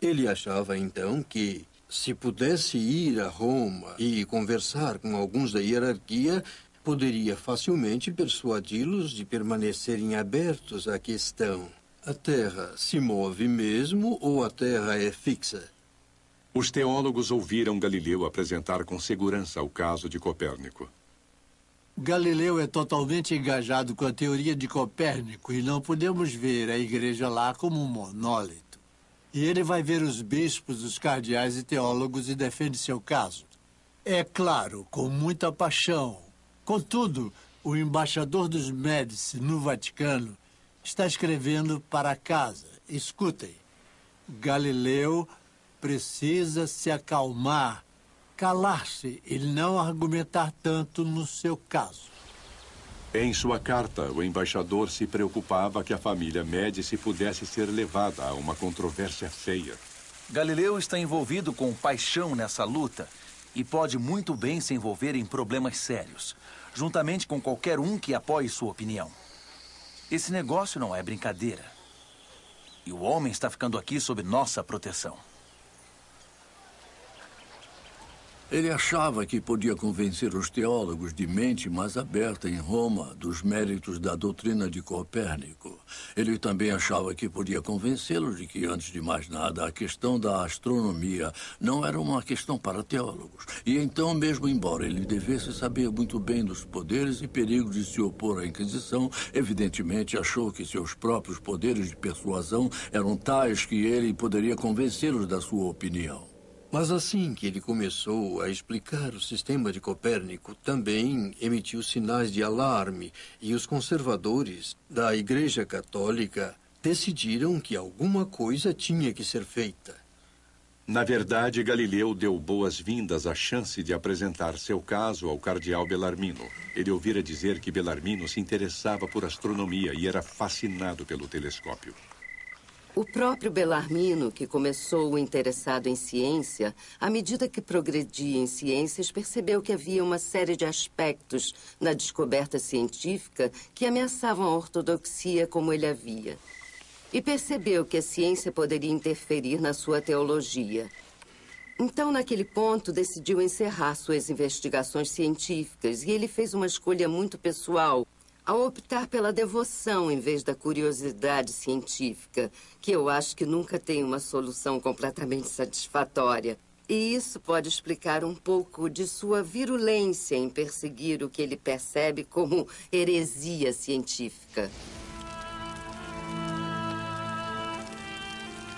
Ele achava então que, se pudesse ir a Roma e conversar com alguns da hierarquia, poderia facilmente persuadi-los de permanecerem abertos à questão. A Terra se move mesmo ou a Terra é fixa?
Os teólogos ouviram Galileu apresentar com segurança o caso de Copérnico.
Galileu é totalmente engajado com a teoria de Copérnico e não podemos ver a igreja lá como um monólito. E ele vai ver os bispos, os cardeais e teólogos e defende seu caso. É claro, com muita paixão. Contudo, o embaixador dos Médici no Vaticano está escrevendo para casa. Escutem. Galileu precisa se acalmar, calar-se e não argumentar tanto no seu caso.
Em sua carta, o embaixador se preocupava que a família Médici pudesse ser levada a uma controvérsia feia.
Galileu está envolvido com paixão nessa luta e pode muito bem se envolver em problemas sérios, juntamente com qualquer um que apoie sua opinião. Esse negócio não é brincadeira. E o homem está ficando aqui sob nossa proteção.
Ele achava que podia convencer os teólogos de mente mais aberta em Roma dos méritos da doutrina de Copérnico. Ele também achava que podia convencê-los de que, antes de mais nada, a questão da astronomia não era uma questão para teólogos. E então, mesmo embora ele devesse saber muito bem dos poderes e perigos de se opor à Inquisição, evidentemente achou que seus próprios poderes de persuasão eram tais que ele poderia convencê-los da sua opinião.
Mas assim que ele começou a explicar o sistema de Copérnico, também emitiu sinais de alarme e os conservadores da Igreja Católica decidiram que alguma coisa tinha que ser feita.
Na verdade, Galileu deu boas-vindas à chance de apresentar seu caso ao cardeal Belarmino. Ele ouvira dizer que Belarmino se interessava por astronomia e era fascinado pelo telescópio.
O próprio Belarmino, que começou interessado em ciência, à medida que progredia em ciências, percebeu que havia uma série de aspectos na descoberta científica que ameaçavam a ortodoxia como ele havia. E percebeu que a ciência poderia interferir na sua teologia. Então, naquele ponto, decidiu encerrar suas investigações científicas e ele fez uma escolha muito pessoal ao optar pela devoção em vez da curiosidade científica, que eu acho que nunca tem uma solução completamente satisfatória. E isso pode explicar um pouco de sua virulência em perseguir o que ele percebe como heresia científica.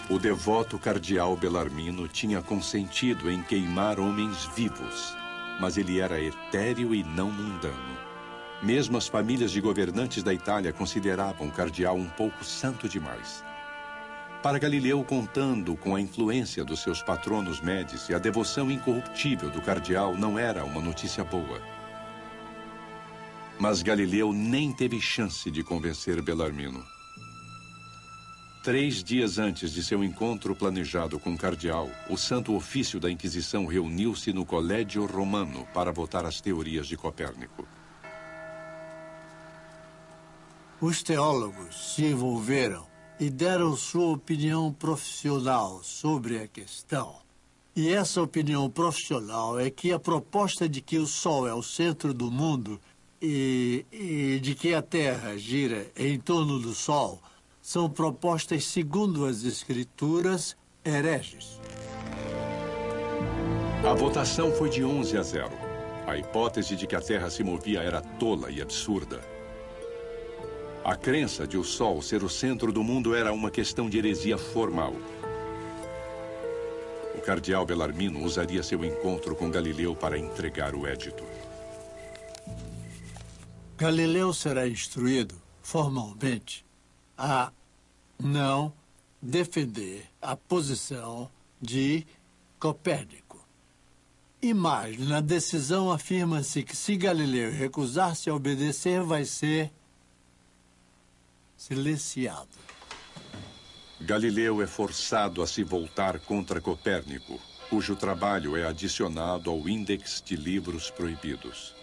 O devoto cardeal Belarmino tinha consentido em queimar homens vivos, mas ele era etéreo e não mundano. Mesmo as famílias de governantes da Itália consideravam cardeal um pouco santo demais. Para Galileu, contando com a influência dos seus patronos Médici, a devoção incorruptível do cardeal não era uma notícia boa. Mas Galileu nem teve chance de convencer Belarmino. Três dias antes de seu encontro planejado com o cardeal, o Santo Ofício da Inquisição reuniu-se no Colégio Romano para votar as teorias de Copérnico.
Os teólogos se envolveram e deram sua opinião profissional sobre a questão. E essa opinião profissional é que a proposta de que o Sol é o centro do mundo e, e de que a Terra gira em torno do Sol são propostas, segundo as Escrituras, hereges.
A votação foi de 11 a 0. A hipótese de que a Terra se movia era tola e absurda. A crença de o Sol ser o centro do mundo era uma questão de heresia formal. O cardeal Belarmino usaria seu encontro com Galileu para entregar o édito.
Galileu será instruído formalmente a não defender a posição de Copérnico. E mais, na decisão afirma-se que se Galileu recusar-se a obedecer, vai ser silenciado.
Galileu é forçado a se voltar contra Copérnico, cujo trabalho é adicionado ao Índex de Livros Proibidos.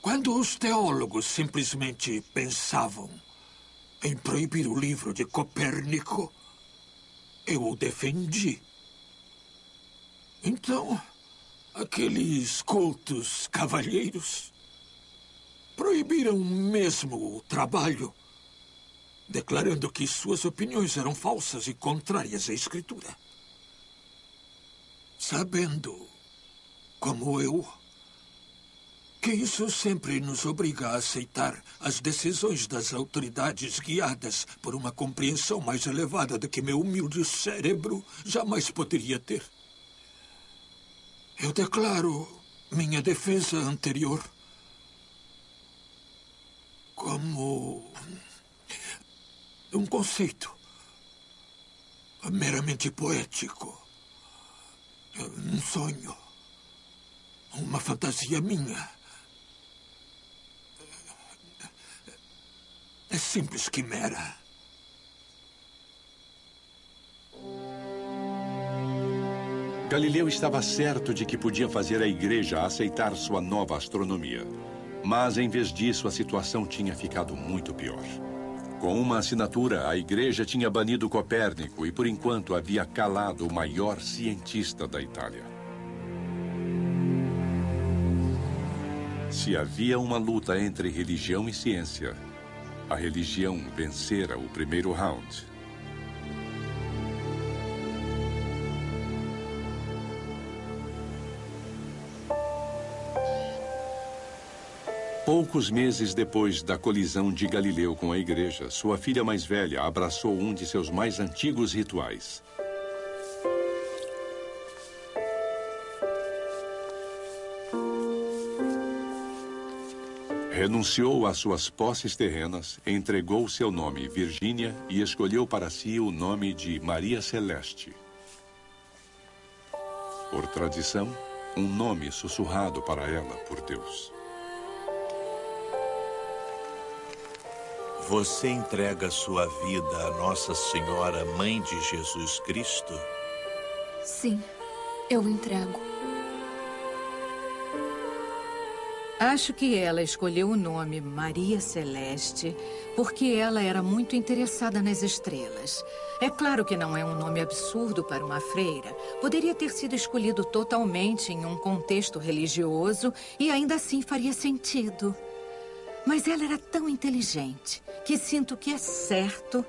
Quando os teólogos simplesmente pensavam em proibir o livro de Copérnico, eu o defendi. Então, aqueles cultos cavalheiros proibiram mesmo o trabalho, declarando que suas opiniões eram falsas e contrárias à Escritura. Sabendo, como eu, que isso sempre nos obriga a aceitar as decisões das autoridades guiadas por uma compreensão mais elevada do que meu humilde cérebro jamais poderia ter. Eu declaro minha defesa anterior como um conceito meramente poético, um sonho, uma fantasia minha. É simples quimera.
Galileu estava certo de que podia fazer a igreja aceitar sua nova astronomia. Mas, em vez disso, a situação tinha ficado muito pior. Com uma assinatura, a igreja tinha banido Copérnico e, por enquanto, havia calado o maior cientista da Itália. Se havia uma luta entre religião e ciência, a religião vencera o primeiro round. Poucos meses depois da colisão de Galileu com a igreja, sua filha mais velha abraçou um de seus mais antigos rituais. Renunciou às suas posses terrenas, entregou seu nome Virgínia e escolheu para si o nome de Maria Celeste. Por tradição, um nome sussurrado para ela por Deus.
Você entrega sua vida a Nossa Senhora, Mãe de Jesus Cristo?
Sim, eu entrego.
Acho que ela escolheu o nome Maria Celeste porque ela era muito interessada nas estrelas. É claro que não é um nome absurdo para uma freira. Poderia ter sido escolhido totalmente em um contexto religioso e ainda assim faria sentido. Mas ela era tão inteligente que sinto que é certo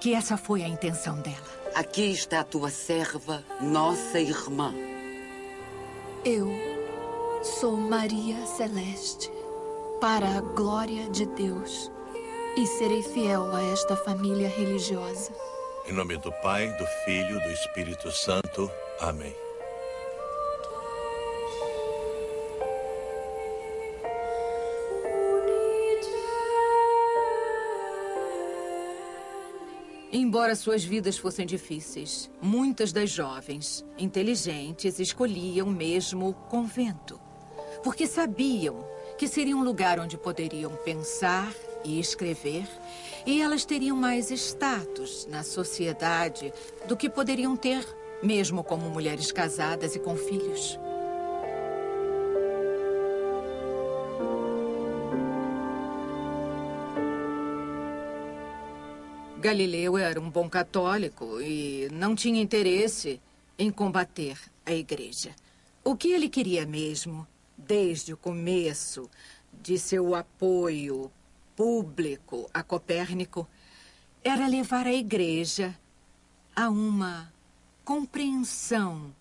que essa foi a intenção dela.
Aqui está a tua serva, nossa irmã.
Eu sou Maria Celeste, para a glória de Deus, e serei fiel a esta família religiosa.
Em nome do Pai, do Filho e do Espírito Santo. Amém.
Embora suas vidas fossem difíceis, muitas das jovens, inteligentes, escolhiam mesmo o convento. Porque sabiam que seria um lugar onde poderiam pensar e escrever, e elas teriam mais status na sociedade do que poderiam ter, mesmo como mulheres casadas e com filhos. Galileu era um bom católico e não tinha interesse em combater a igreja. O que ele queria mesmo, desde o começo de seu apoio público a Copérnico, era levar a igreja a uma compreensão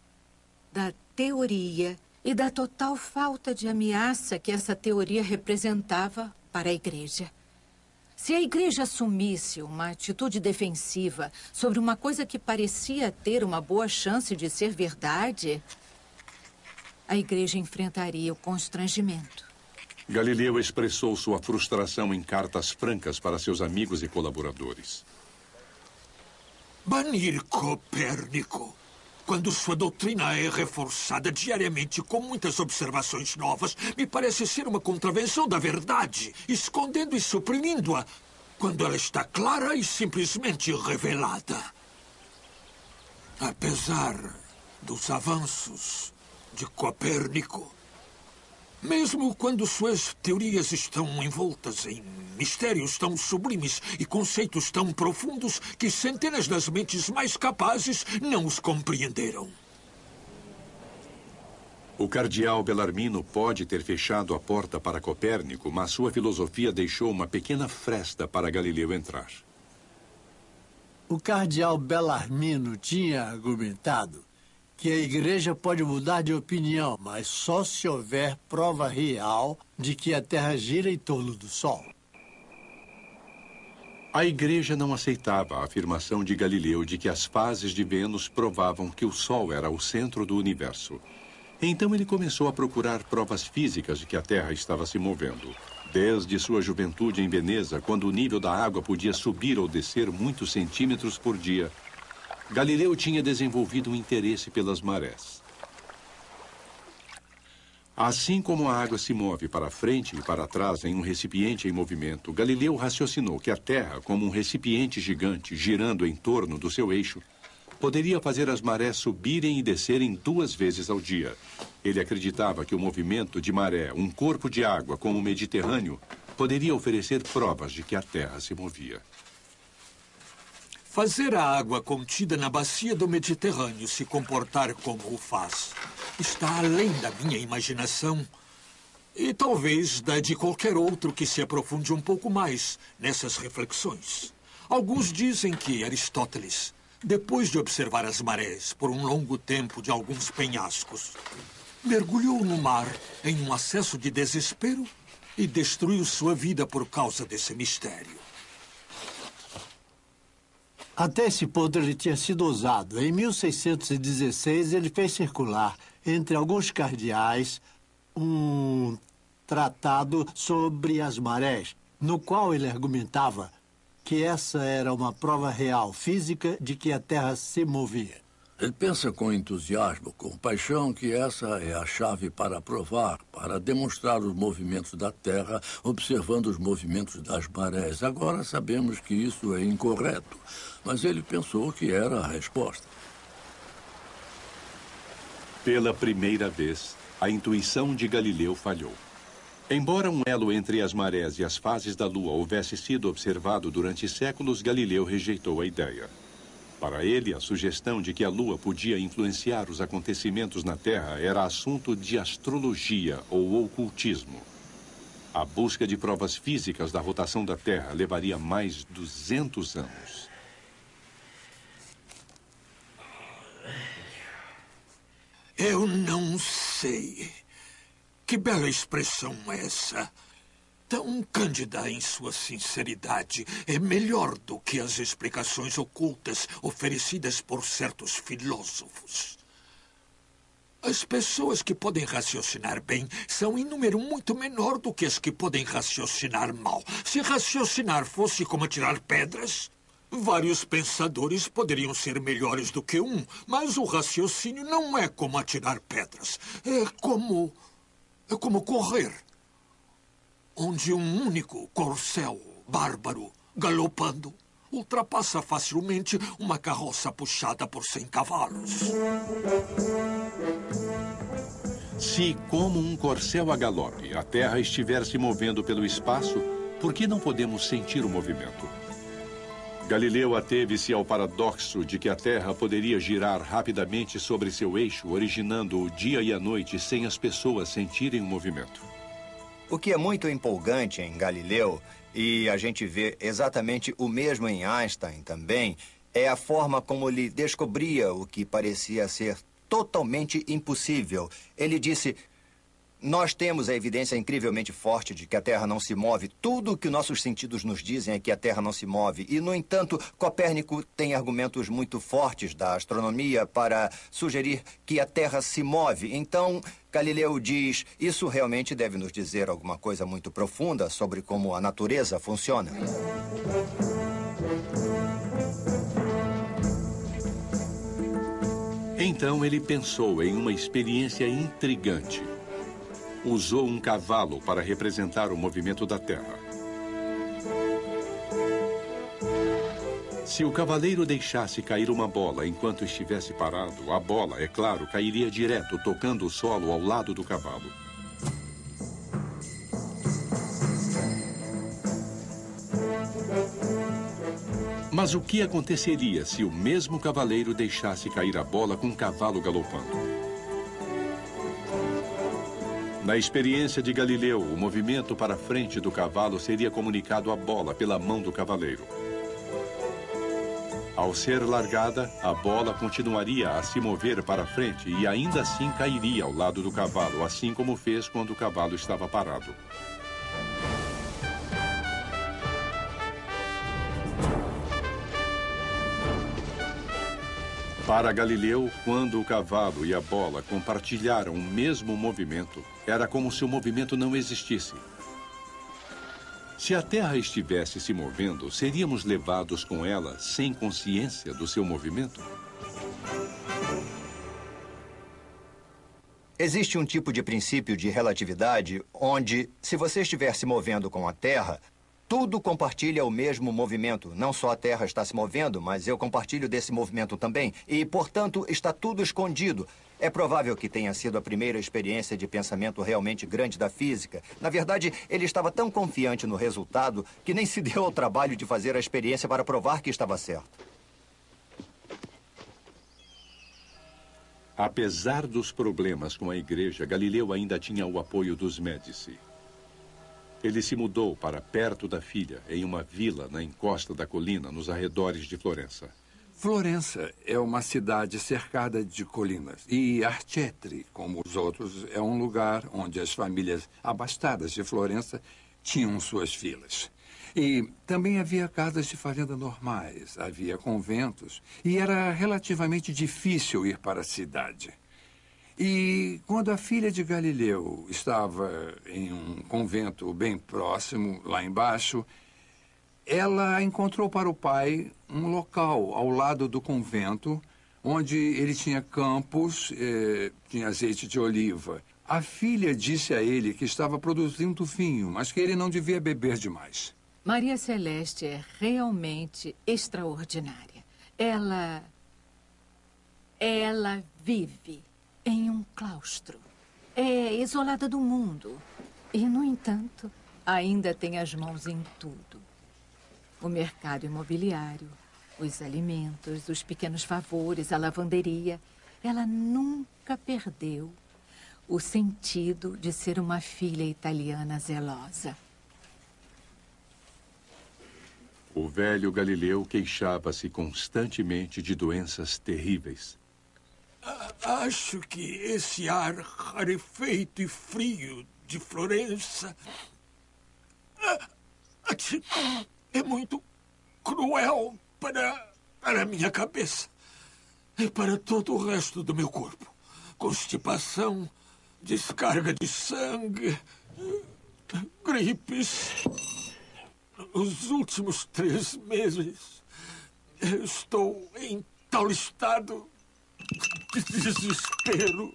da teoria e da total falta de ameaça que essa teoria representava para a igreja. Se a igreja assumisse uma atitude defensiva sobre uma coisa que parecia ter uma boa chance de ser verdade, a igreja enfrentaria o constrangimento.
Galileu expressou sua frustração em cartas francas para seus amigos e colaboradores.
Banir Copérnico quando sua doutrina é reforçada diariamente com muitas observações novas, me parece ser uma contravenção da verdade, escondendo e suprimindo-a quando ela está clara e simplesmente revelada. Apesar dos avanços de Copérnico, mesmo quando suas teorias estão envoltas em mistérios tão sublimes e conceitos tão profundos que centenas das mentes mais capazes não os compreenderam.
O cardeal Belarmino pode ter fechado a porta para Copérnico, mas sua filosofia deixou uma pequena fresta para Galileu entrar.
O cardeal Belarmino tinha argumentado que a igreja pode mudar de opinião, mas só se houver prova real de que a Terra gira em torno do Sol.
A igreja não aceitava a afirmação de Galileu de que as fases de Vênus provavam que o Sol era o centro do universo. Então ele começou a procurar provas físicas de que a Terra estava se movendo. Desde sua juventude em Veneza, quando o nível da água podia subir ou descer muitos centímetros por dia, Galileu tinha desenvolvido um interesse pelas marés. Assim como a água se move para frente e para trás em um recipiente em movimento, Galileu raciocinou que a Terra, como um recipiente gigante girando em torno do seu eixo, poderia fazer as marés subirem e descerem duas vezes ao dia. Ele acreditava que o movimento de maré, um corpo de água como o Mediterrâneo, poderia oferecer provas de que a Terra se movia.
Fazer a água contida na bacia do Mediterrâneo se comportar como o faz está além da minha imaginação e talvez da de qualquer outro que se aprofunde um pouco mais nessas reflexões. Alguns dizem que Aristóteles, depois de observar as marés por um longo tempo de alguns penhascos, mergulhou no mar em um acesso de desespero e destruiu sua vida por causa desse mistério.
Até esse ponto ele tinha sido usado. Em 1616, ele fez circular entre alguns cardeais um tratado sobre as marés, no qual ele argumentava que essa era uma prova real física de que a Terra se movia.
Ele pensa com entusiasmo, com paixão, que essa é a chave para provar, para demonstrar os movimentos da Terra, observando os movimentos das marés. Agora sabemos que isso é incorreto, mas ele pensou que era a resposta.
Pela primeira vez, a intuição de Galileu falhou. Embora um elo entre as marés e as fases da Lua houvesse sido observado durante séculos, Galileu rejeitou a ideia. Para ele, a sugestão de que a Lua podia influenciar os acontecimentos na Terra era assunto de astrologia ou ocultismo. A busca de provas físicas da rotação da Terra levaria mais 200 anos.
Eu não sei. Que bela expressão essa. Tão cândida em sua sinceridade. É melhor do que as explicações ocultas oferecidas por certos filósofos. As pessoas que podem raciocinar bem são em número muito menor do que as que podem raciocinar mal. Se raciocinar fosse como tirar pedras, Vários pensadores poderiam ser melhores do que um, mas o raciocínio não é como atirar pedras. É como. É como correr. Onde um único corcel bárbaro, galopando, ultrapassa facilmente uma carroça puxada por cem cavalos.
Se, como um corcel a galope, a Terra estiver se movendo pelo espaço, por que não podemos sentir o movimento? Galileu ateve-se ao paradoxo de que a Terra poderia girar rapidamente sobre seu eixo, originando o dia e a noite sem as pessoas sentirem o movimento.
O que é muito empolgante em Galileu, e a gente vê exatamente o mesmo em Einstein também, é a forma como ele descobria o que parecia ser totalmente impossível. Ele disse: Nós temos a evidência incrivelmente forte de que a Terra não se move. Tudo o que nossos sentidos nos dizem é que a Terra não se move. E, no entanto, Copérnico tem argumentos muito fortes da astronomia para sugerir que a Terra se move. Então, Galileu diz: Isso realmente deve nos dizer alguma coisa muito profunda sobre como a natureza funciona.
Então ele pensou em uma experiência intrigante. Usou um cavalo para representar o movimento da Terra. Se o cavaleiro deixasse cair uma bola enquanto estivesse parado, a bola, é claro, cairia direto, tocando o solo ao lado do cavalo. Mas o que aconteceria se o mesmo cavaleiro deixasse cair a bola com o cavalo galopando? Na experiência de Galileu, o movimento para frente do cavalo seria comunicado à bola pela mão do cavaleiro. Ao ser largada, a bola continuaria a se mover para frente e ainda assim cairia ao lado do cavalo, assim como fez quando o cavalo estava parado. Para Galileu, quando o cavalo e a bola compartilharam o mesmo movimento, era como se o movimento não existisse. Se a Terra estivesse se movendo, seríamos levados com ela sem consciência do seu movimento?
Existe um tipo de princípio de relatividade onde, se você estiver se movendo com a Terra, tudo compartilha o mesmo movimento. Não só a Terra está se movendo, mas eu compartilho desse movimento também. E, portanto, está tudo escondido. É provável que tenha sido a primeira experiência de pensamento realmente grande da física. Na verdade, ele estava tão confiante no resultado que nem se deu ao trabalho de fazer a experiência para provar que estava certo.
Apesar dos problemas com a igreja, Galileu ainda tinha o apoio dos Médici. Ele se mudou para perto da filha, em uma vila na encosta da colina, nos arredores de Florença.
Florença é uma cidade cercada de colinas. E Arcetri, como os outros, é um lugar onde as famílias abastadas de Florença tinham suas filas. E também havia casas de fazenda normais, havia conventos, e era relativamente difícil ir para a cidade. E quando a filha de Galileu estava em um convento bem próximo, lá embaixo, ela encontrou para o pai um local ao lado do convento, onde ele tinha campos, eh, tinha azeite de oliva. A filha disse a ele que estava produzindo vinho, mas que ele não devia beber demais.
Maria Celeste é realmente extraordinária. Ela. Ela vive em um claustro. É isolada do mundo. E, no entanto, ainda tem as mãos em tudo: o mercado imobiliário, os alimentos, os pequenos favores, a lavanderia. Ela nunca perdeu o sentido de ser uma filha italiana zelosa.
O velho Galileu queixava-se constantemente de doenças terríveis.
Acho que esse ar rarefeito e frio de Florença é muito cruel para, para a minha cabeça e para todo o resto do meu corpo. Constipação, descarga de sangue, gripes. Os últimos três meses estou em tal estado que desespero.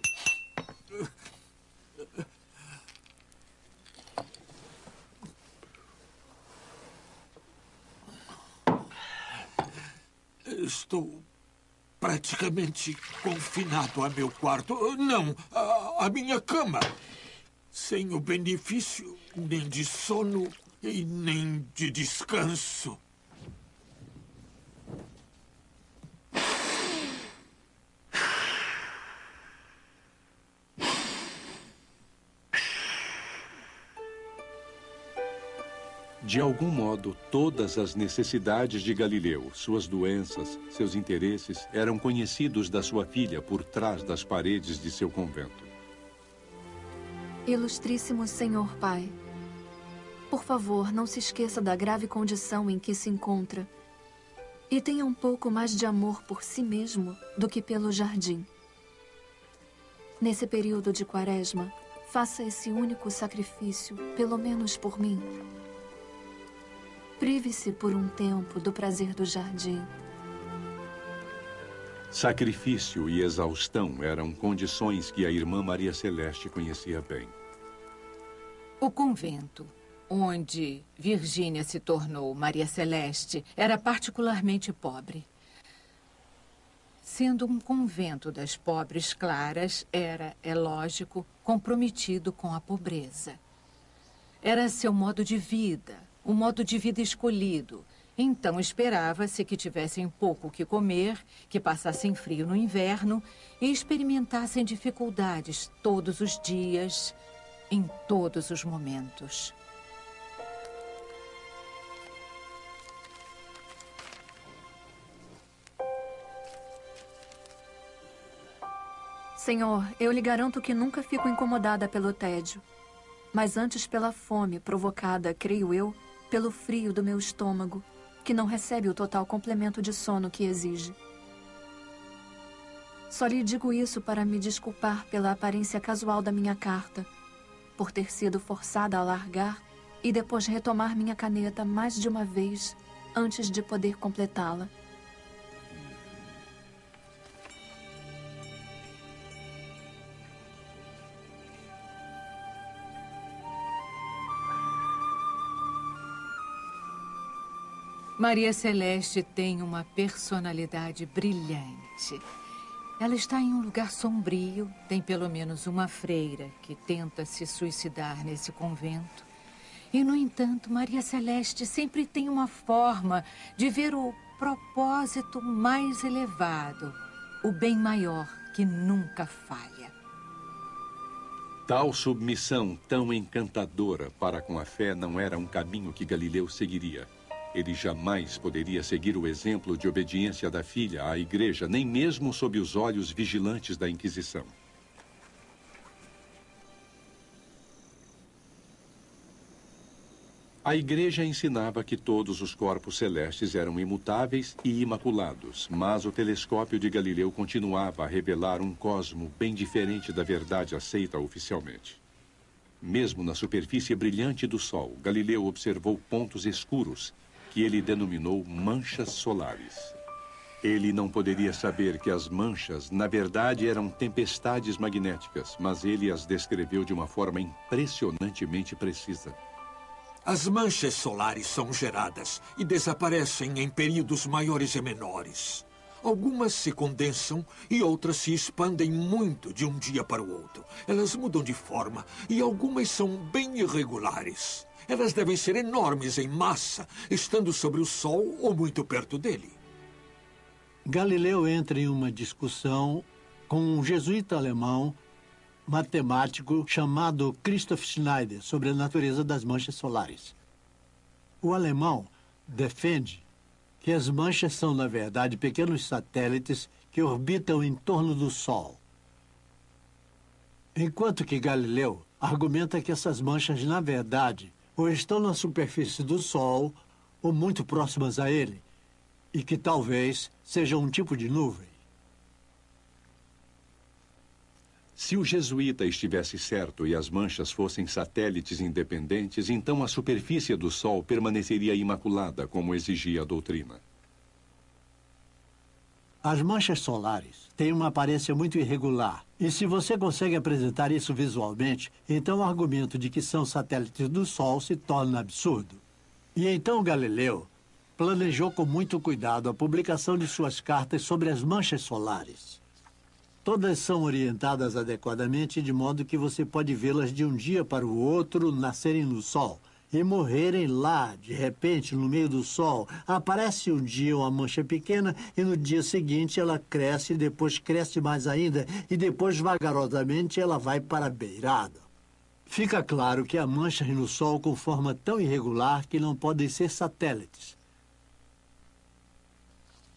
Estou praticamente confinado a meu quarto. Não, a, a minha cama. Sem o benefício nem de sono e nem de descanso.
De algum modo, todas as necessidades de Galileu, suas doenças, seus interesses, eram conhecidos da sua filha por trás das paredes de seu convento.
Ilustríssimo Senhor Pai, por favor, não se esqueça da grave condição em que se encontra e tenha um pouco mais de amor por si mesmo do que pelo jardim. Nesse período de quaresma, faça esse único sacrifício, pelo menos por mim. Prive-se por um tempo do prazer do jardim.
Sacrifício e exaustão eram condições que a irmã Maria Celeste conhecia bem.
O convento, onde Virgínia se tornou Maria Celeste, era particularmente pobre. Sendo um convento das pobres claras, era, é lógico, comprometido com a pobreza. Era seu modo de vida, o modo de vida escolhido. Então esperava-se que tivessem pouco o que comer, que passassem frio no inverno e experimentassem dificuldades todos os dias, em todos os momentos.
Senhor, eu lhe garanto que nunca fico incomodada pelo tédio, mas antes pela fome provocada, creio eu, pelo frio do meu estômago, que não recebe o total complemento de sono que exige. Só lhe digo isso para me desculpar pela aparência casual da minha carta, por ter sido forçada a largar e depois retomar minha caneta mais de uma vez antes de poder completá-la.
Maria Celeste tem uma personalidade brilhante. Ela está em um lugar sombrio, tem pelo menos uma freira que tenta se suicidar nesse convento. E, no entanto, Maria Celeste sempre tem uma forma de ver o propósito mais elevado, o bem maior que nunca falha.
Tal submissão tão encantadora para com a fé não era um caminho que Galileu seguiria. Ele jamais poderia seguir o exemplo de obediência da filha à igreja, nem mesmo sob os olhos vigilantes da Inquisição. A igreja ensinava que todos os corpos celestes eram imutáveis e imaculados, mas o telescópio de Galileu continuava a revelar um cosmo bem diferente da verdade aceita oficialmente. Mesmo na superfície brilhante do Sol, Galileu observou pontos escuros que ele denominou manchas solares. Ele não poderia saber que as manchas, na verdade, eram tempestades magnéticas, mas ele as descreveu de uma forma impressionantemente precisa.
As manchas solares são geradas e desaparecem em períodos maiores e menores. Algumas se condensam e outras se expandem muito de um dia para o outro. Elas mudam de forma e algumas são bem irregulares. Elas devem ser enormes em massa, estando sobre o Sol ou muito perto dele.
Galileu entra em uma discussão com um jesuíta alemão matemático chamado Christoph Schneider sobre a natureza das manchas solares. O alemão defende que as manchas são, na verdade, pequenos satélites que orbitam em torno do Sol. Enquanto que Galileu argumenta que essas manchas, na verdade, ou estão na superfície do Sol ou muito próximas a ele, e que talvez sejam um tipo de nuvem.
Se o jesuíta estivesse certo e as manchas fossem satélites independentes, então a superfície do Sol permaneceria imaculada, como exigia a doutrina.
As manchas solares têm uma aparência muito irregular. E se você consegue apresentar isso visualmente, então o argumento de que são satélites do Sol se torna absurdo. E então Galileu planejou com muito cuidado a publicação de suas cartas sobre as manchas solares. Todas são orientadas adequadamente de modo que você pode vê-las de um dia para o outro nascerem no Sol e morrerem lá, de repente, no meio do sol. Aparece um dia uma mancha pequena e no dia seguinte ela cresce, depois cresce mais ainda e depois, vagarosamente, ela vai para a beirada. Fica claro que há manchas no Sol com forma tão irregular que não podem ser satélites.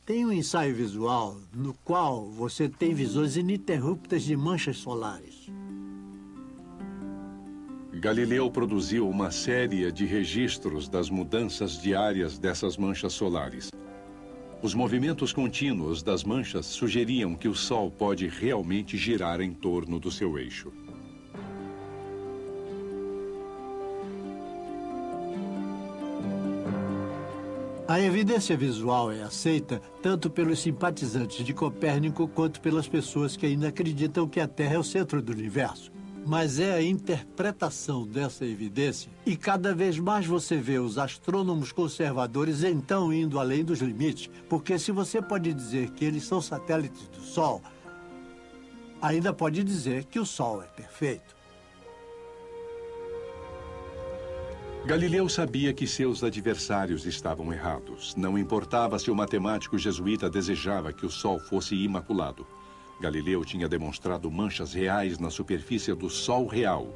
Tem um ensaio visual no qual você tem visões ininterruptas de manchas solares.
Galileu produziu uma série de registros das mudanças diárias dessas manchas solares. Os movimentos contínuos das manchas sugeriam que o Sol pode realmente girar em torno do seu eixo.
A evidência visual é aceita tanto pelos simpatizantes de Copérnico quanto pelas pessoas que ainda acreditam que a Terra é o centro do universo. Mas é a interpretação dessa evidência e cada vez mais você vê os astrônomos conservadores então indo além dos limites, porque se você pode dizer que eles são satélites do Sol, ainda pode dizer que o Sol é perfeito.
Galileu sabia que seus adversários estavam errados. Não importava se o matemático jesuíta desejava que o Sol fosse imaculado. Galileu tinha demonstrado manchas reais na superfície do Sol real.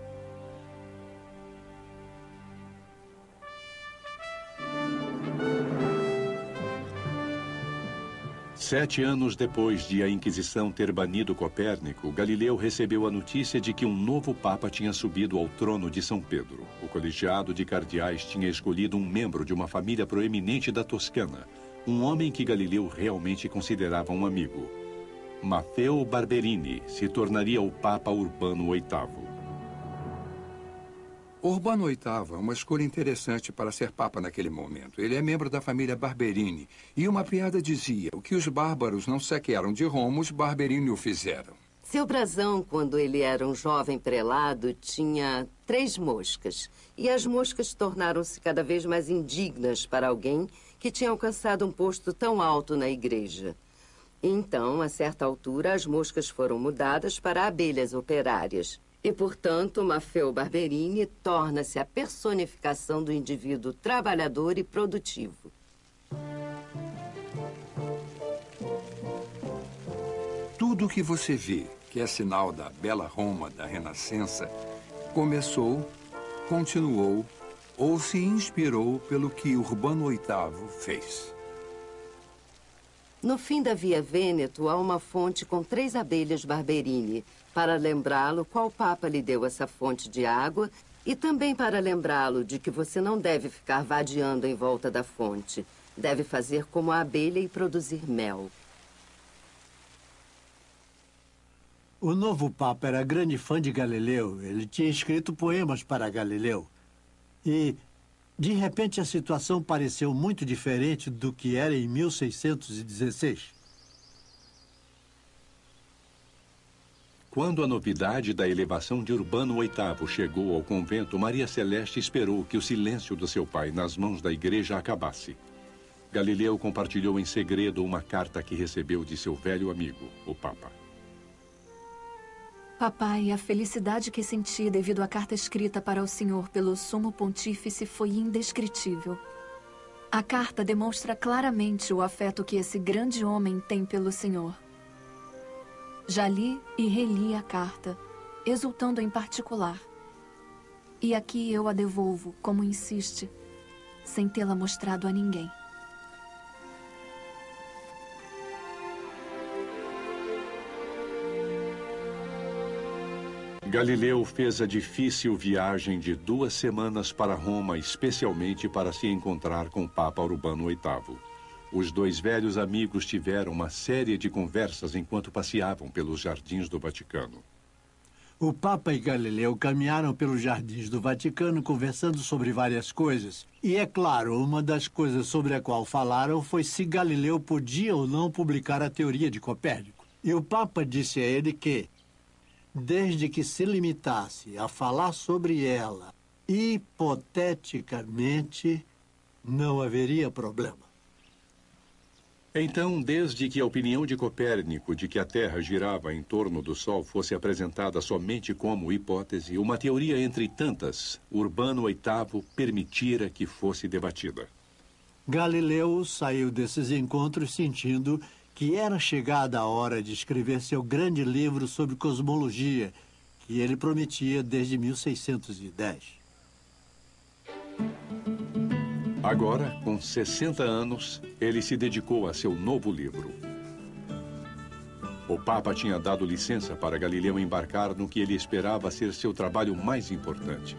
Sete anos depois de a Inquisição ter banido Copérnico, Galileu recebeu a notícia de que um novo Papa tinha subido ao trono de São Pedro. O colegiado de cardeais tinha escolhido um membro de uma família proeminente da Toscana, um homem que Galileu realmente considerava um amigo. Maffeo Barberini se tornaria o Papa Urbano VIII.
Urbano VIII é uma escolha interessante para ser papa naquele momento. Ele é membro da família Barberini. E uma piada dizia: o que os bárbaros não saquearam de Roma, os Barberini o fizeram.
Seu brasão, quando ele era um jovem prelado, tinha três moscas. E as moscas tornaram-se cada vez mais indignas para alguém que tinha alcançado um posto tão alto na igreja. Então, a certa altura, as moscas foram mudadas para abelhas operárias. E, portanto, Maffeo Barberini torna-se a personificação do indivíduo trabalhador e produtivo.
Tudo o que você vê, que é sinal da bela Roma da Renascença, começou, continuou ou se inspirou pelo que Urbano VIII fez.
No fim da Via Vêneto, há uma fonte com três abelhas Barberini, para lembrá-lo qual papa lhe deu essa fonte de água e também para lembrá-lo de que você não deve ficar vadiando em volta da fonte. Deve fazer como a abelha e produzir mel.
O novo Papa era grande fã de Galileu. Ele tinha escrito poemas para Galileu. E de repente, a situação pareceu muito diferente do que era em 1616.
Quando a novidade da elevação de Urbano VIII chegou ao convento, Maria Celeste esperou que o silêncio do seu pai nas mãos da igreja acabasse. Galileu compartilhou em segredo uma carta que recebeu de seu velho amigo, o Papa.
Papai, a felicidade que senti devido à carta escrita para o senhor pelo sumo pontífice foi indescritível. A carta demonstra claramente o afeto que esse grande homem tem pelo senhor. Já li e reli a carta, exultando em particular. E aqui eu a devolvo, como insiste, sem tê-la mostrado a ninguém.
Galileu fez a difícil viagem de duas semanas para Roma, especialmente para se encontrar com o Papa Urbano VIII. Os dois velhos amigos tiveram uma série de conversas enquanto passeavam pelos jardins do Vaticano.
O Papa e Galileu caminharam pelos jardins do Vaticano conversando sobre várias coisas. E é claro, uma das coisas sobre a qual falaram foi se Galileu podia ou não publicar a teoria de Copérnico. E o Papa disse a ele que desde que se limitasse a falar sobre ela hipoteticamente, não haveria problema.
Então, desde que a opinião de Copérnico de que a Terra girava em torno do Sol fosse apresentada somente como hipótese, uma teoria entre tantas, Urbano VIII permitira que fosse debatida.
Galileu saiu desses encontros sentindo que era chegada a hora de escrever seu grande livro sobre cosmologia, que ele prometia desde 1610.
Agora, com 60 anos, ele se dedicou a seu novo livro. O Papa tinha dado licença para Galileu embarcar no que ele esperava ser seu trabalho mais importante.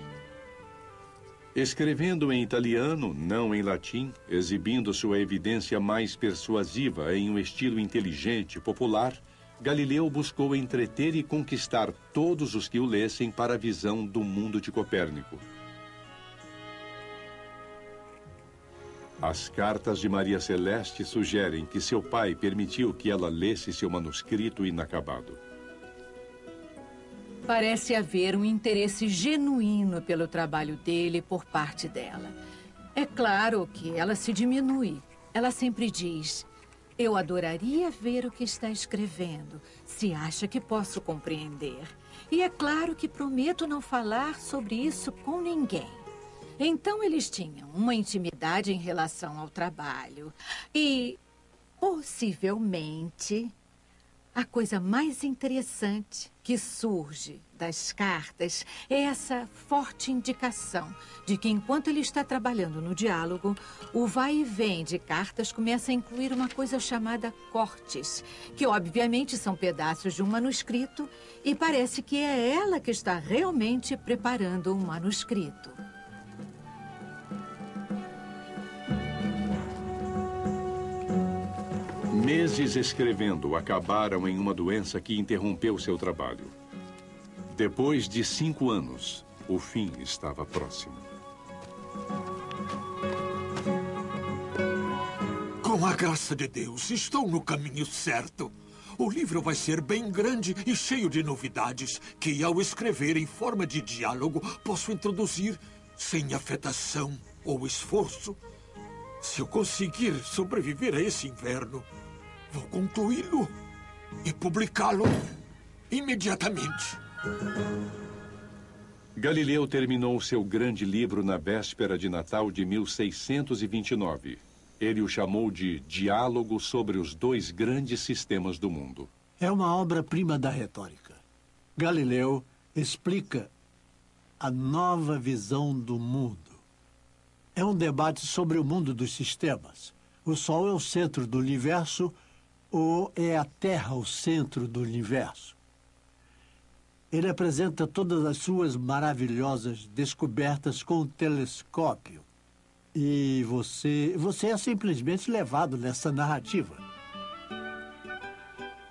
Escrevendo em italiano, não em latim, exibindo sua evidência mais persuasiva em um estilo inteligente, popular, Galileu buscou entreter e conquistar todos os que o lessem para a visão do mundo de Copérnico. As cartas de Maria Celeste sugerem que seu pai permitiu que ela lesse seu manuscrito inacabado.
Parece haver um interesse genuíno pelo trabalho dele por parte dela. É claro que ela se diminui. Ela sempre diz: Eu adoraria ver o que está escrevendo, se acha que posso compreender. E é claro que prometo não falar sobre isso com ninguém. Então eles tinham uma intimidade em relação ao trabalho. E, possivelmente, a coisa mais interessante que surge das cartas é essa forte indicação de que, enquanto ele está trabalhando no diálogo, o vai e vem de cartas começa a incluir uma coisa chamada cortes, que obviamente são pedaços de um manuscrito e parece que é ela que está realmente preparando um manuscrito.
Meses escrevendo acabaram em uma doença que interrompeu seu trabalho. Depois de cinco anos, o fim estava próximo.
Com a graça de Deus, estou no caminho certo. O livro vai ser bem grande e cheio de novidades que, ao escrever em forma de diálogo, posso introduzir sem afetação ou esforço. Se eu conseguir sobreviver a esse inverno, Vou concluí-lo e publicá-lo imediatamente.
Galileu terminou seu grande livro na véspera de Natal de 1629. Ele o chamou de Diálogo sobre os dois grandes sistemas do mundo.
É uma obra-prima da retórica. Galileu explica a nova visão do mundo. É um debate sobre o mundo dos sistemas. O Sol é o centro do universo ou é a Terra o centro do universo? Ele apresenta todas as suas maravilhosas descobertas com o telescópio. E você, você é simplesmente levado nessa narrativa.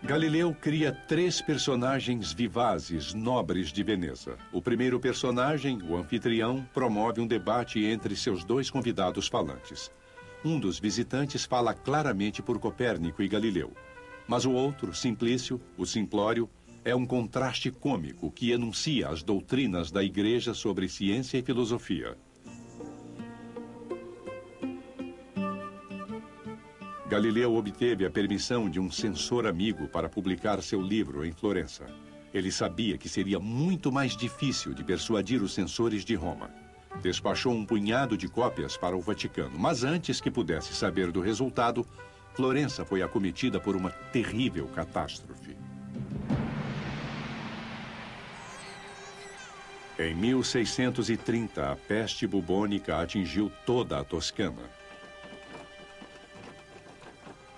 Galileu cria três personagens vivazes, nobres de Veneza. O primeiro personagem, o anfitrião, promove um debate entre seus dois convidados falantes. Um dos visitantes fala claramente por Copérnico e Galileu. Mas o outro, Simplício, o Simplório, é um contraste cômico que enuncia as doutrinas da Igreja sobre ciência e filosofia. Galileu obteve a permissão de um censor amigo para publicar seu livro em Florença. Ele sabia que seria muito mais difícil de persuadir os censores de Roma despachou um punhado de cópias para o Vaticano, mas antes que pudesse saber do resultado, Florença foi acometida por uma terrível catástrofe. Em 1630, a peste bubônica atingiu toda a Toscana.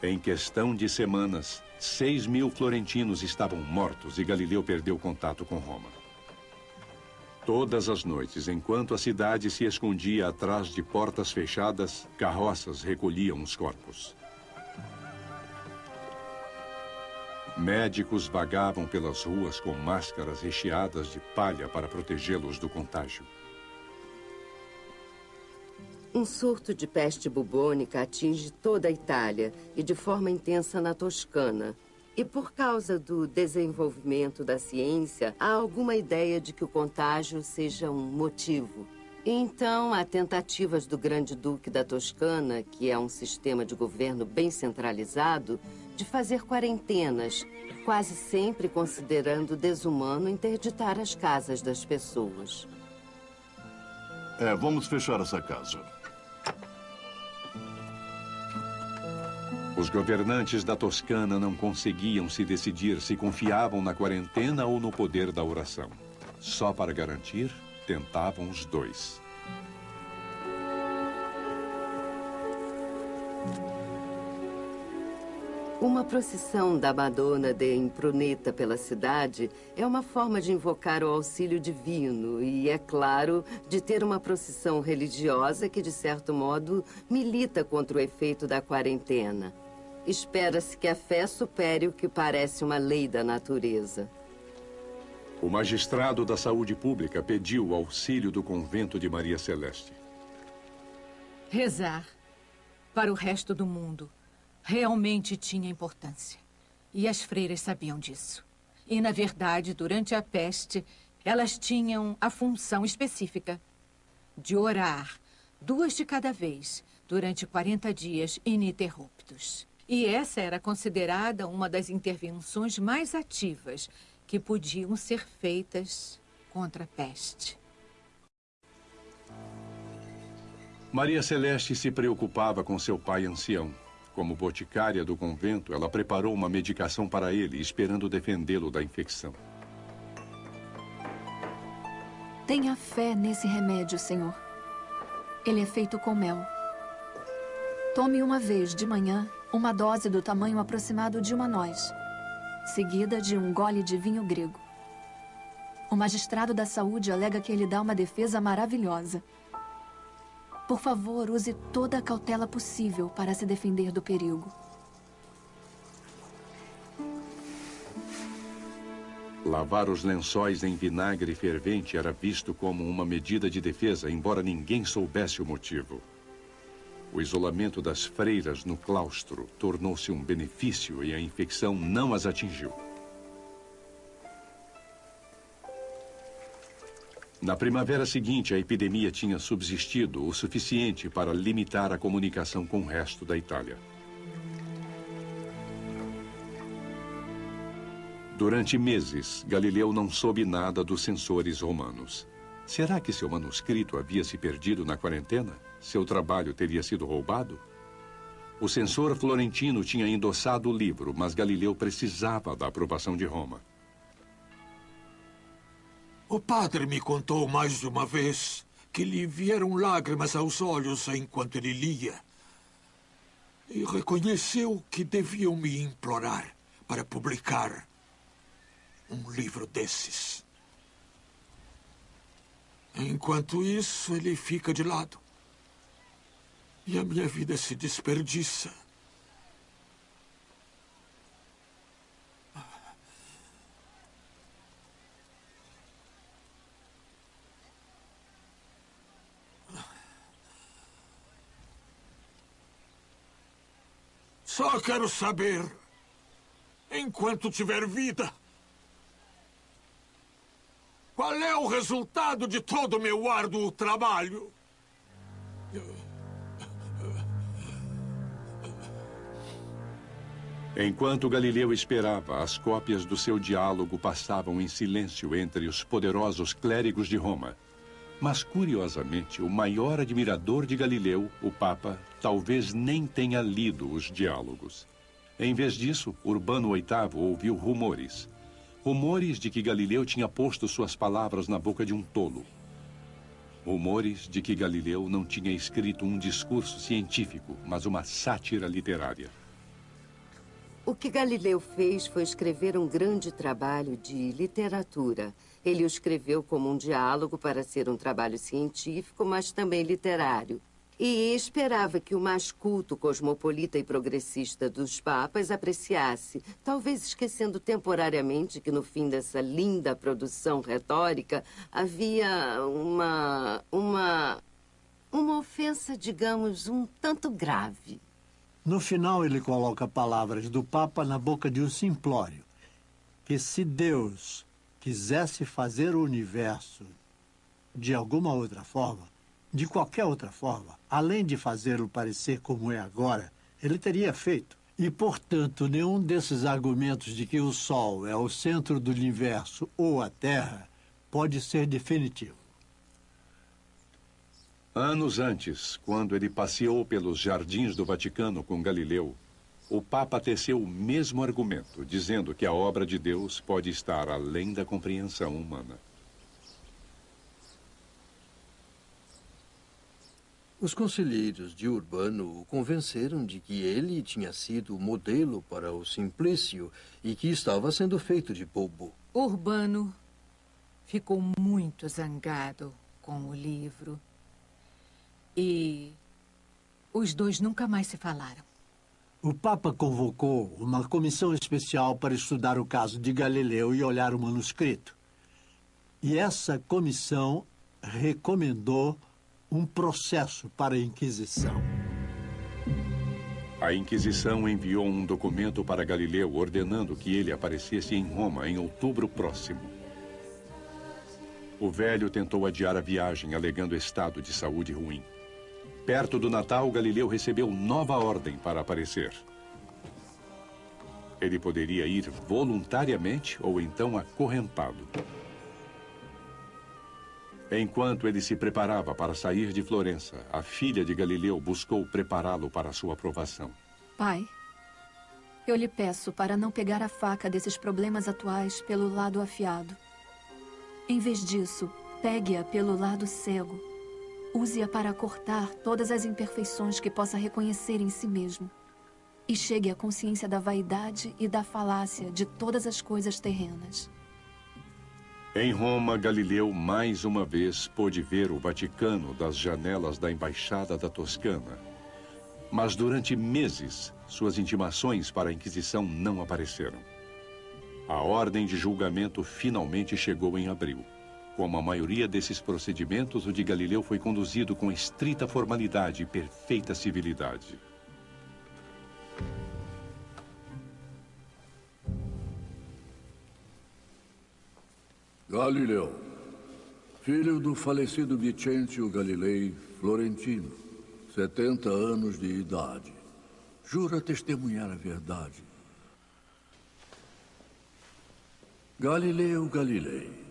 Em questão de semanas, 6 mil florentinos estavam mortos e Galileu perdeu contato com Roma. Todas as noites, enquanto a cidade se escondia atrás de portas fechadas, carroças recolhiam os corpos. Médicos vagavam pelas ruas com máscaras recheadas de palha para protegê-los do contágio.
Um surto de peste bubônica atinge toda a Itália e de forma intensa na Toscana, e por causa do desenvolvimento da ciência, há alguma ideia de que o contágio seja um motivo. Então, há tentativas do Grande Duque da Toscana, que é um sistema de governo bem centralizado, de fazer quarentenas, quase sempre considerando desumano interditar as casas das pessoas.
É, vamos fechar essa casa.
Os governantes da Toscana não conseguiam se decidir se confiavam na quarentena ou no poder da oração. Só para garantir, tentavam os dois.
Uma procissão da Madonna de Impruneta pela cidade é uma forma de invocar o auxílio divino e, é claro, de ter uma procissão religiosa que, de certo modo, milita contra o efeito da quarentena. Espera-se que a fé supere o que parece uma lei da natureza.
O magistrado da saúde pública pediu o auxílio do convento de Maria Celeste.
Rezar para o resto do mundo realmente tinha importância. E as freiras sabiam disso. E, na verdade, durante a peste, elas tinham a função específica de orar, duas de cada vez, durante 40 dias ininterruptos. E essa era considerada uma das intervenções mais ativas que podiam ser feitas contra a peste.
Maria Celeste se preocupava com seu pai ancião. Como boticária do convento, ela preparou uma medicação para ele, esperando defendê-lo da infecção.
Tenha fé nesse remédio, Senhor. Ele é feito com mel. Tome uma vez de manhã uma dose do tamanho aproximado de uma noz, seguida de um gole de vinho grego. O magistrado da saúde alega que ele dá uma defesa maravilhosa. Por favor, use toda a cautela possível para se defender do perigo.
Lavar os lençóis em vinagre fervente era visto como uma medida de defesa, embora ninguém soubesse o motivo. O isolamento das freiras no claustro tornou-se um benefício e a infecção não as atingiu. Na primavera seguinte, a epidemia tinha subsistido o suficiente para limitar a comunicação com o resto da Itália. Durante meses, Galileu não soube nada dos censores romanos. Será que seu manuscrito havia se perdido na quarentena? Seu trabalho teria sido roubado? O censor florentino tinha endossado o livro, mas Galileu precisava da aprovação de Roma.
O padre me contou mais de uma vez que lhe vieram lágrimas aos olhos enquanto ele lia. E reconheceu que deviam me implorar para publicar um livro desses. Enquanto isso, ele fica de lado. E a minha vida se desperdiça. Só quero saber, enquanto tiver vida, qual é o resultado de todo o meu árduo trabalho?
Enquanto Galileu esperava, as cópias do seu diálogo passavam em silêncio entre os poderosos clérigos de Roma. Mas, curiosamente, o maior admirador de Galileu, o Papa, talvez nem tenha lido os diálogos. Em vez disso, Urbano VIII ouviu rumores. Rumores de que Galileu tinha posto suas palavras na boca de um tolo. Rumores de que Galileu não tinha escrito um discurso científico, mas uma sátira literária.
O que Galileu fez foi escrever um grande trabalho de literatura. Ele o escreveu como um diálogo para ser um trabalho científico, mas também literário. E esperava que o mais culto, cosmopolita e progressista dos papas apreciasse, talvez esquecendo temporariamente que no fim dessa linda produção retórica havia uma. uma. uma ofensa, digamos, um tanto grave.
No final, ele coloca palavras do Papa na boca de um simplório. Que se Deus quisesse fazer o universo de alguma outra forma, de qualquer outra forma, além de fazê-lo parecer como é agora, ele teria feito. E, portanto, nenhum desses argumentos de que o Sol é o centro do universo ou a Terra pode ser definitivo.
Anos antes, quando ele passeou pelos jardins do Vaticano com Galileu, o Papa teceu o mesmo argumento, dizendo que a obra de Deus pode estar além da compreensão humana.
Os conselheiros de Urbano o convenceram de que ele tinha sido o modelo para o Simplício e que estava sendo feito de bobo.
Urbano ficou muito zangado com o livro. E os dois nunca mais se falaram.
O Papa convocou uma comissão especial para estudar o caso de Galileu e olhar o manuscrito. E essa comissão recomendou um processo para a Inquisição.
A Inquisição enviou um documento para Galileu ordenando que ele aparecesse em Roma em outubro próximo. O velho tentou adiar a viagem, alegando estado de saúde ruim. Perto do Natal, Galileu recebeu nova ordem para aparecer. Ele poderia ir voluntariamente ou então acorrentado. Enquanto ele se preparava para sair de Florença, a filha de Galileu buscou prepará-lo para sua aprovação.
Pai, eu lhe peço para não pegar a faca desses problemas atuais pelo lado afiado. Em vez disso, pegue-a pelo lado cego Use-a para cortar todas as imperfeições que possa reconhecer em si mesmo. E chegue à consciência da vaidade e da falácia de todas as coisas terrenas.
Em Roma, Galileu mais uma vez pôde ver o Vaticano das janelas da Embaixada da Toscana. Mas durante meses, suas intimações para a Inquisição não apareceram. A ordem de julgamento finalmente chegou em abril. Como a maioria desses procedimentos, o de Galileu foi conduzido com estrita formalidade e perfeita civilidade.
Galileu, filho do falecido Vicentio Galilei Florentino, 70 anos de idade. Jura testemunhar a verdade. Galileu Galilei,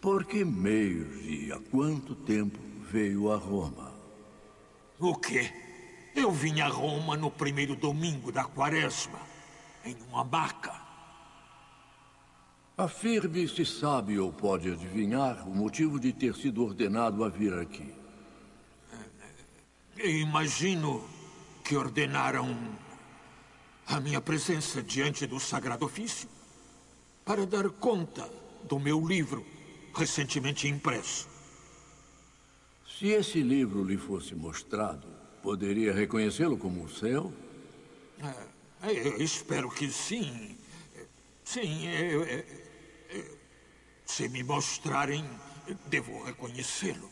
por que meios e há quanto tempo veio a Roma?
O quê? Eu vim a Roma no primeiro domingo da quaresma, em uma maca.
Afirme se sabe ou pode adivinhar o motivo de ter sido ordenado a vir aqui.
Imagino que ordenaram a minha presença diante do Sagrado Ofício para dar conta do meu livro recentemente impresso.
Se esse livro lhe fosse mostrado, poderia reconhecê-lo como o seu?
É, eu espero que sim. Sim, eu, eu, eu, se me mostrarem, devo reconhecê-lo.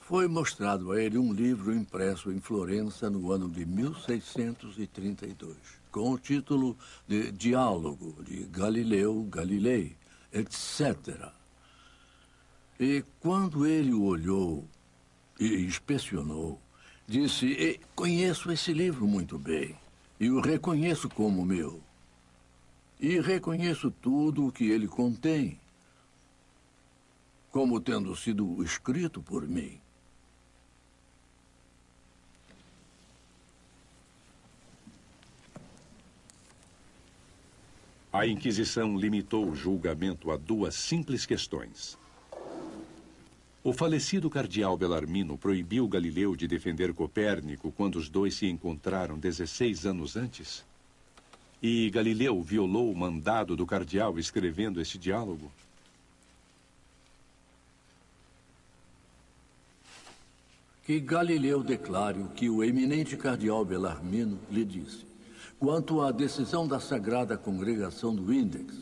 Foi mostrado a ele um livro impresso em Florença no ano de 1632 com o título de Diálogo de Galileu Galilei, etc. E quando ele o olhou e inspecionou, disse: Conheço esse livro muito bem e o reconheço como meu. E reconheço tudo o que ele contém, como tendo sido escrito por mim.
A Inquisição limitou o julgamento a duas simples questões. O falecido cardeal Belarmino proibiu Galileu de defender Copérnico quando os dois se encontraram 16 anos antes? E Galileu violou o mandado do cardeal escrevendo este diálogo?
Que Galileu declare o que o eminente cardeal Belarmino lhe disse quanto à decisão da Sagrada Congregação do Índex,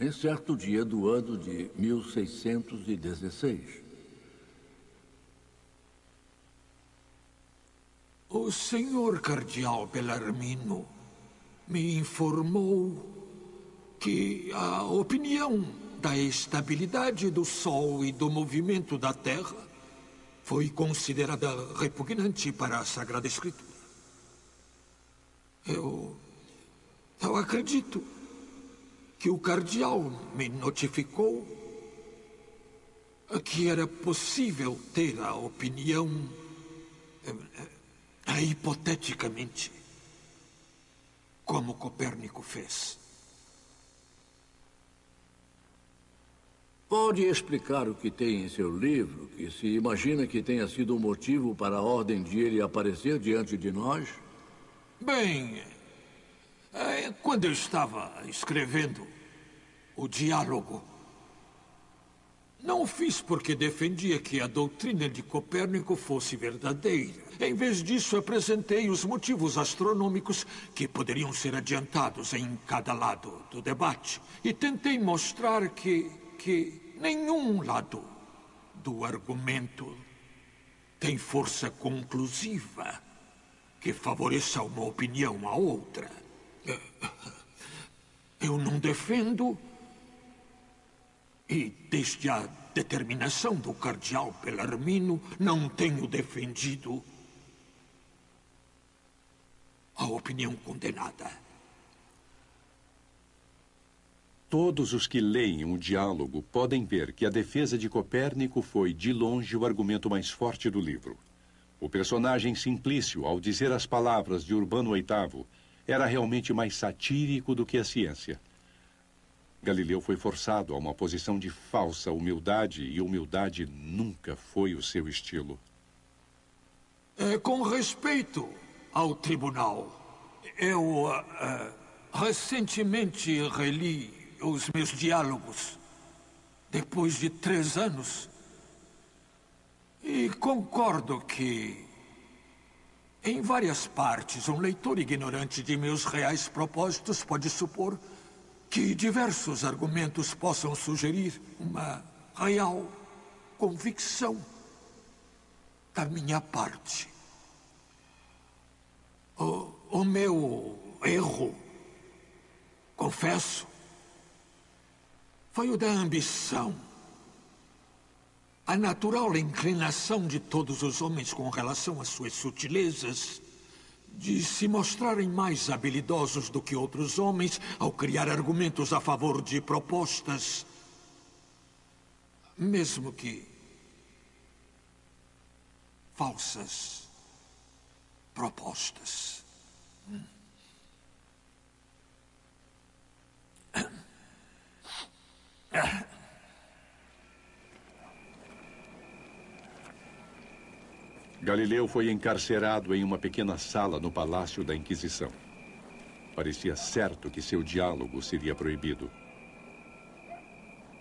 em certo dia do ano de 1616.
O senhor cardeal Bellarmino me informou que a opinião da estabilidade do Sol e do movimento da Terra foi considerada repugnante para a Sagrada Escritura. Eu. Eu acredito que o cardeal me notificou que era possível ter a opinião É, hipoteticamente, como Copérnico fez.
Pode explicar o que tem em seu livro, que se imagina que tenha sido o motivo para a ordem de ele aparecer diante de nós?
Bem, é, quando eu estava escrevendo o diálogo, não o fiz porque defendia que a doutrina de Copérnico fosse verdadeira. Em vez disso, apresentei os motivos astronômicos que poderiam ser adiantados em cada lado do debate. E tentei mostrar que, que nenhum lado do argumento tem força conclusiva que favoreça uma opinião à outra. Eu não defendo, e desde a determinação do cardeal Bellarmino, não tenho defendido a opinião condenada.
Todos os que leem o diálogo podem ver que a defesa de Copérnico foi, de longe, o argumento mais forte do livro. O personagem Simplício, ao dizer as palavras de Urbano VIII, era realmente mais satírico do que a ciência. Galileu foi forçado a uma posição de falsa humildade e humildade nunca foi o seu estilo.
É, com respeito ao tribunal, eu uh, recentemente reli os meus diálogos depois de três anos e concordo que, em várias partes, um leitor ignorante de meus reais propósitos pode supor que diversos argumentos possam sugerir uma real convicção da minha parte. O, o meu erro, confesso, foi o da ambição. A natural inclinação de todos os homens com relação às suas sutilezas, de se mostrarem mais habilidosos do que outros homens ao criar argumentos a favor de propostas, mesmo que falsas propostas.
Galileu foi encarcerado em uma pequena sala no Palácio da Inquisição. Parecia certo que seu diálogo seria proibido.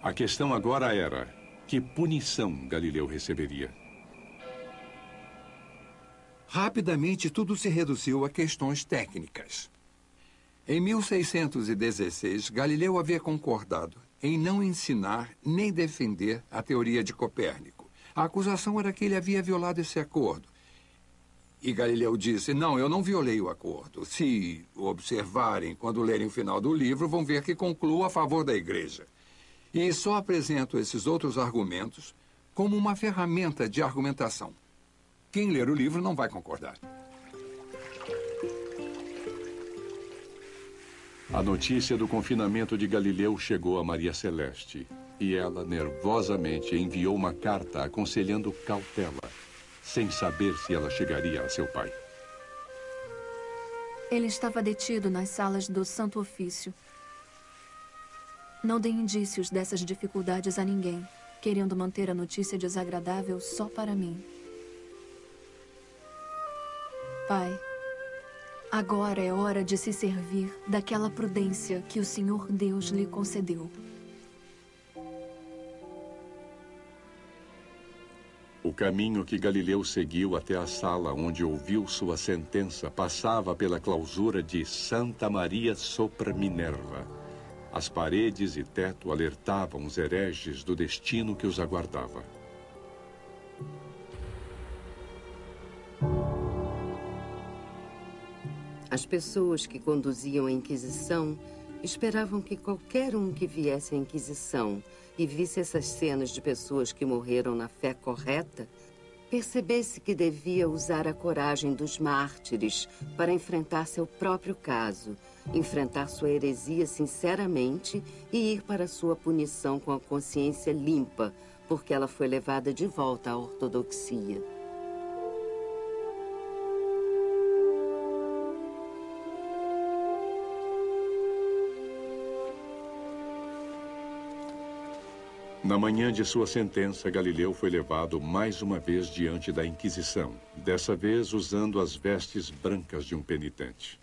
A questão agora era: que punição Galileu receberia?
Rapidamente, tudo se reduziu a questões técnicas. Em 1616, Galileu havia concordado em não ensinar nem defender a teoria de Copérnico. A acusação era que ele havia violado esse acordo. E Galileu disse: Não, eu não violei o acordo. Se observarem quando lerem o final do livro, vão ver que concluo a favor da igreja. E só apresento esses outros argumentos como uma ferramenta de argumentação. Quem ler o livro não vai concordar.
A notícia do confinamento de Galileu chegou a Maria Celeste e ela nervosamente enviou uma carta aconselhando cautela, sem saber se ela chegaria a seu pai.
Ele estava detido nas salas do Santo Ofício. Não dei indícios dessas dificuldades a ninguém, querendo manter a notícia desagradável só para mim. Pai, agora é hora de se servir daquela prudência que o Senhor Deus lhe concedeu.
O caminho que Galileu seguiu até a sala onde ouviu sua sentença passava pela clausura de Santa Maria sopra Minerva. As paredes e teto alertavam os hereges do destino que os aguardava.
As pessoas que conduziam a Inquisição esperavam que qualquer um que viesse à Inquisição e visse essas cenas de pessoas que morreram na fé correta, percebesse que devia usar a coragem dos mártires para enfrentar seu próprio caso, enfrentar sua heresia sinceramente e ir para sua punição com a consciência limpa, porque ela foi levada de volta à ortodoxia.
Na manhã de sua sentença, Galileu foi levado mais uma vez diante da Inquisição, dessa vez usando as vestes brancas de um penitente.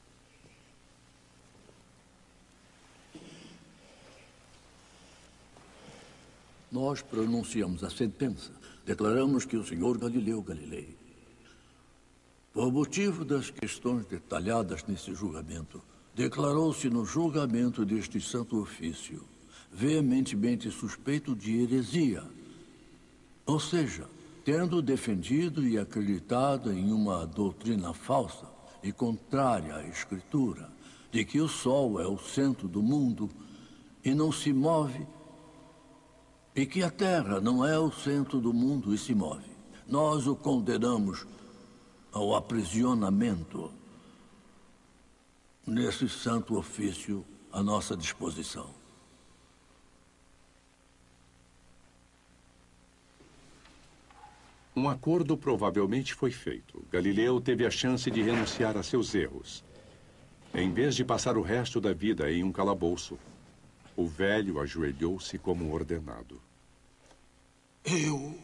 Nós pronunciamos a sentença. Declaramos que o senhor Galileu Galilei, por motivo das questões detalhadas nesse julgamento, declarou-se no julgamento deste santo ofício veementemente suspeito de heresia. Ou seja, tendo defendido e acreditado em uma doutrina falsa e contrária à Escritura, de que o Sol é o centro do mundo e não se move, e que a Terra não é o centro do mundo e se move. Nós o condenamos ao aprisionamento nesse santo ofício à nossa disposição.
Um acordo provavelmente foi feito. Galileu teve a chance de renunciar a seus erros. Em vez de passar o resto da vida em um calabouço, o velho ajoelhou-se como ordenado.
Eu,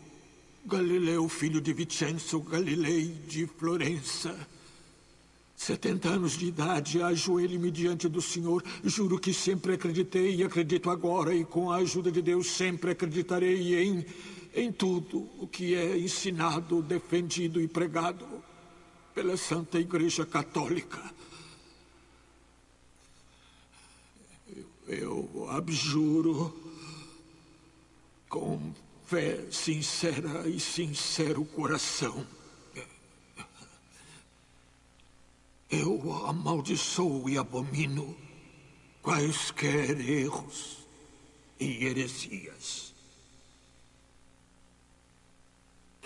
Galileu, filho de Vincenzo Galilei de Florença, 70 anos de idade, ajoelhe-me diante do Senhor. Juro que sempre acreditei e acredito agora, e com a ajuda de Deus sempre acreditarei em em tudo o que é ensinado, defendido e pregado pela Santa Igreja Católica. Eu, abjuro com fé sincera e sincero coração. Eu amaldiçoo e abomino quaisquer erros e heresias.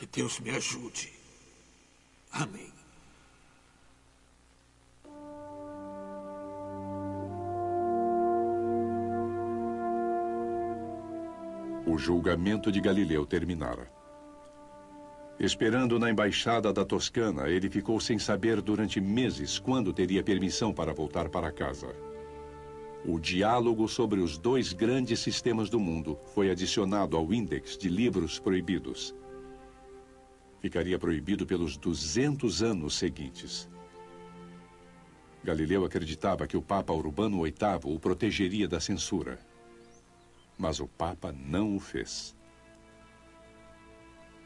Que Deus me ajude. Amém.
O julgamento de Galileu terminara. Esperando na embaixada da Toscana, ele ficou sem saber durante meses quando teria permissão para voltar para casa. O diálogo sobre os dois grandes sistemas do mundo foi adicionado ao índex de livros proibidos ficaria proibido pelos 200 anos seguintes. Galileu acreditava que o Papa Urbano VIII o protegeria da censura. Mas o Papa não o fez.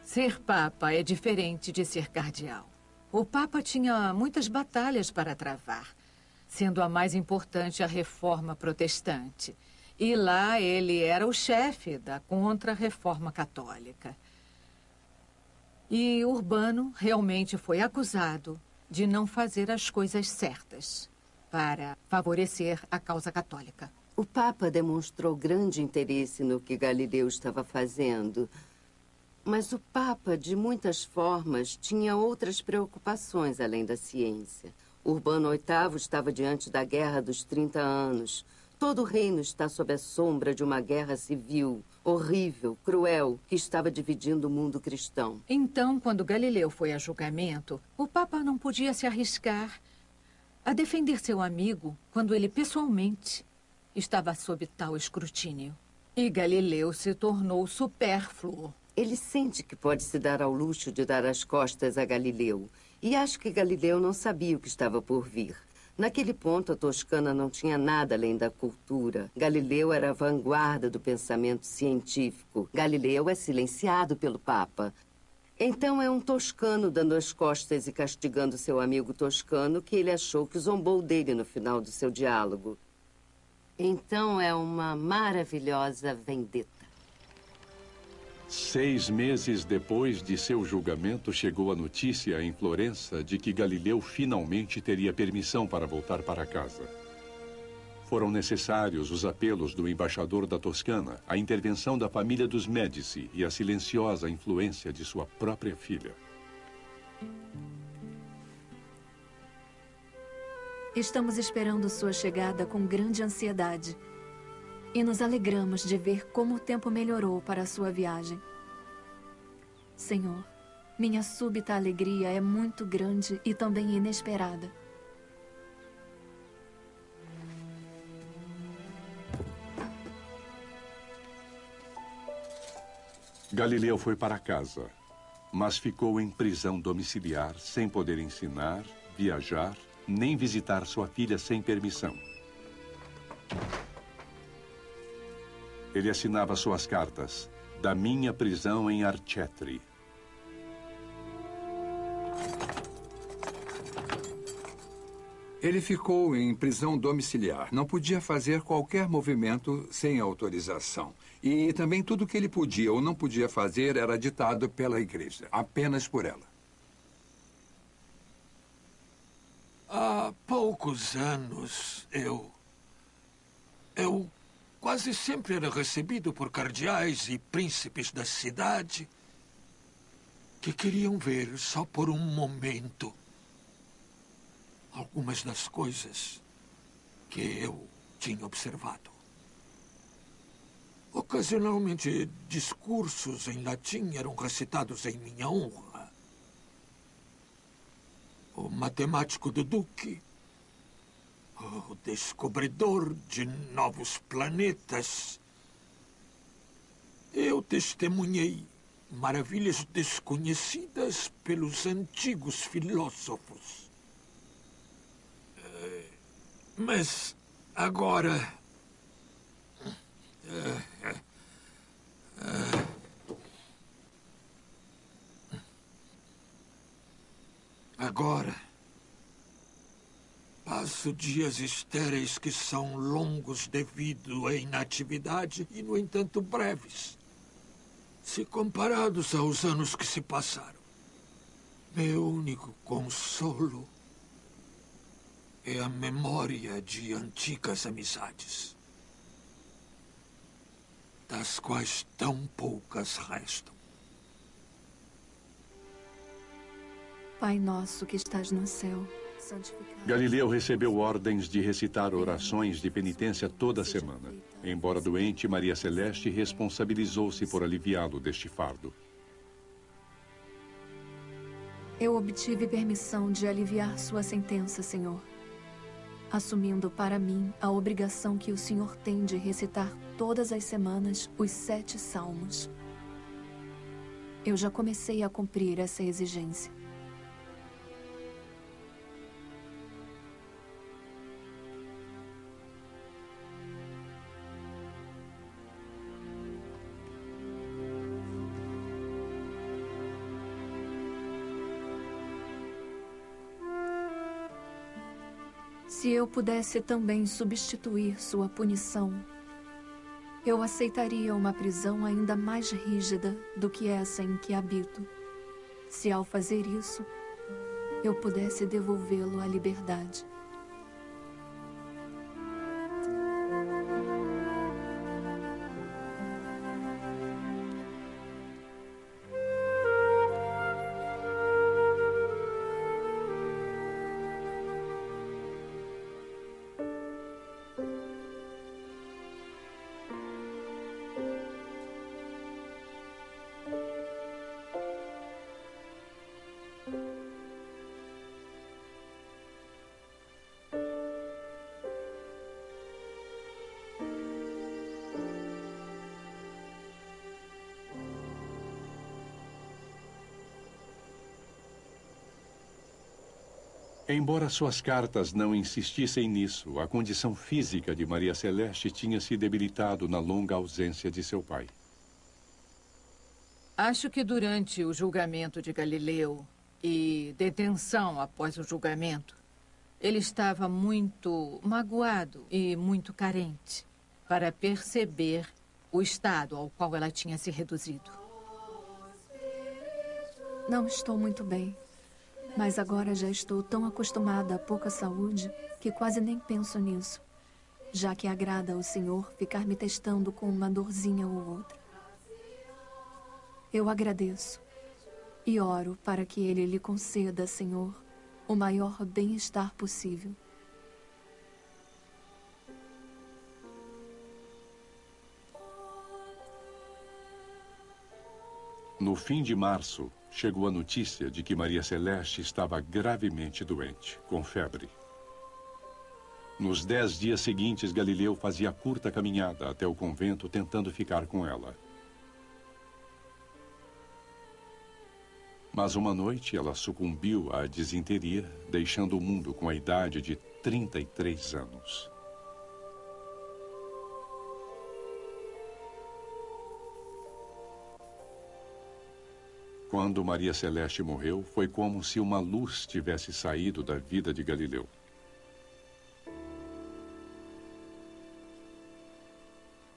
Ser Papa é diferente de ser cardeal. O Papa tinha muitas batalhas para travar, sendo a mais importante a reforma protestante. E lá ele era o chefe da contra-reforma católica. E Urbano realmente foi acusado de não fazer as coisas certas para favorecer a causa católica.
O Papa demonstrou grande interesse no que Galileu estava fazendo. Mas o Papa, de muitas formas, tinha outras preocupações além da ciência. Urbano VIII estava diante da Guerra dos 30 Anos. Todo o reino está sob a sombra de uma guerra civil horrível, cruel, que estava dividindo o mundo cristão.
Então, quando Galileu foi a julgamento, o Papa não podia se arriscar a defender seu amigo quando ele pessoalmente estava sob tal escrutínio. E Galileu se tornou supérfluo.
Ele sente que pode se dar ao luxo de dar as costas a Galileu. E acho que Galileu não sabia o que estava por vir. Naquele ponto, a Toscana não tinha nada além da cultura. Galileu era a vanguarda do pensamento científico. Galileu é silenciado pelo Papa. Então é um toscano dando as costas e castigando seu amigo toscano que ele achou que zombou dele no final do seu diálogo. Então é uma maravilhosa vendetta.
Seis meses depois de seu julgamento, chegou a notícia em Florença de que Galileu finalmente teria permissão para voltar para casa. Foram necessários os apelos do embaixador da Toscana, a intervenção da família dos Médici e a silenciosa influência de sua própria filha.
Estamos esperando sua chegada com grande ansiedade. E nos alegramos de ver como o tempo melhorou para a sua viagem. Senhor, minha súbita alegria é muito grande e também inesperada.
Galileu foi para casa, mas ficou em prisão domiciliar, sem poder ensinar, viajar, nem visitar sua filha sem permissão. Ele assinava suas cartas da minha prisão em Archetri.
Ele ficou em prisão domiciliar. Não podia fazer qualquer movimento sem autorização. E também tudo o que ele podia ou não podia fazer era ditado pela igreja, apenas por ela.
Há poucos anos, eu. Eu quase sempre era recebido por cardeais e príncipes da cidade que queriam ver só por um momento algumas das coisas que eu tinha observado. Ocasionalmente, discursos em latim eram recitados em minha honra. O matemático do Duque, o descobridor de novos planetas. Eu testemunhei maravilhas desconhecidas pelos antigos filósofos. Eh, mas agora Agora, passo dias estéreis que são longos devido à inatividade e, no entanto, breves, se comparados aos anos que se passaram. Meu único consolo é a memória de antigas amizades das quais tão poucas restam.
Pai nosso que estás no céu, santificado.
Galileu recebeu ordens de recitar orações de penitência toda semana. Embora doente, Maria Celeste responsabilizou-se por aliviá-lo deste fardo.
Eu obtive permissão de aliviar sua sentença, Senhor assumindo para mim a obrigação que o Senhor tem de recitar todas as semanas os sete salmos. Eu já comecei a cumprir essa exigência. Se eu pudesse também substituir sua punição, eu aceitaria uma prisão ainda mais rígida do que essa em que habito. Se ao fazer isso, eu pudesse devolvê-lo à liberdade.
Embora suas cartas não insistissem nisso, a condição física de Maria Celeste tinha se debilitado na longa ausência de seu pai.
Acho que durante o julgamento de Galileu e detenção após o julgamento, ele estava muito magoado e muito carente para perceber o estado ao qual ela tinha se reduzido.
Não estou muito bem. Mas agora já estou tão acostumada à pouca saúde que quase nem penso nisso, já que agrada ao Senhor ficar me testando com uma dorzinha ou outra. Eu agradeço e oro para que Ele lhe conceda, Senhor, o maior bem-estar possível.
No fim de março, chegou a notícia de que Maria Celeste estava gravemente doente, com febre. Nos dez dias seguintes, Galileu fazia curta caminhada até o convento tentando ficar com ela. Mas uma noite ela sucumbiu à disenteria, deixando o mundo com a idade de 33 anos. Quando Maria Celeste morreu, foi como se uma luz tivesse saído da vida de Galileu.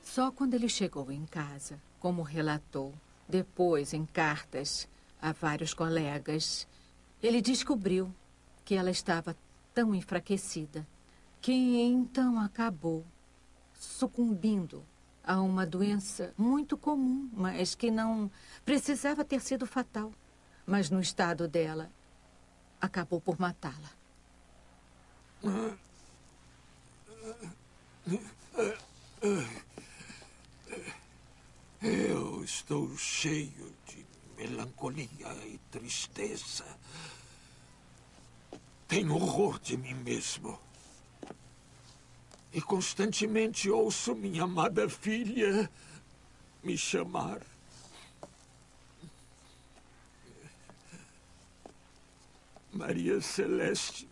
Só quando ele chegou em casa, como relatou, depois em cartas a vários colegas, ele descobriu que ela estava tão enfraquecida que então acabou sucumbindo a uma doença muito comum, mas que não precisava ter sido fatal. Mas no estado dela, acabou por matá-la.
Eu estou cheio de melancolia e tristeza. Tenho horror de mim mesmo. E constantemente ouço minha amada filha me chamar. Maria Celeste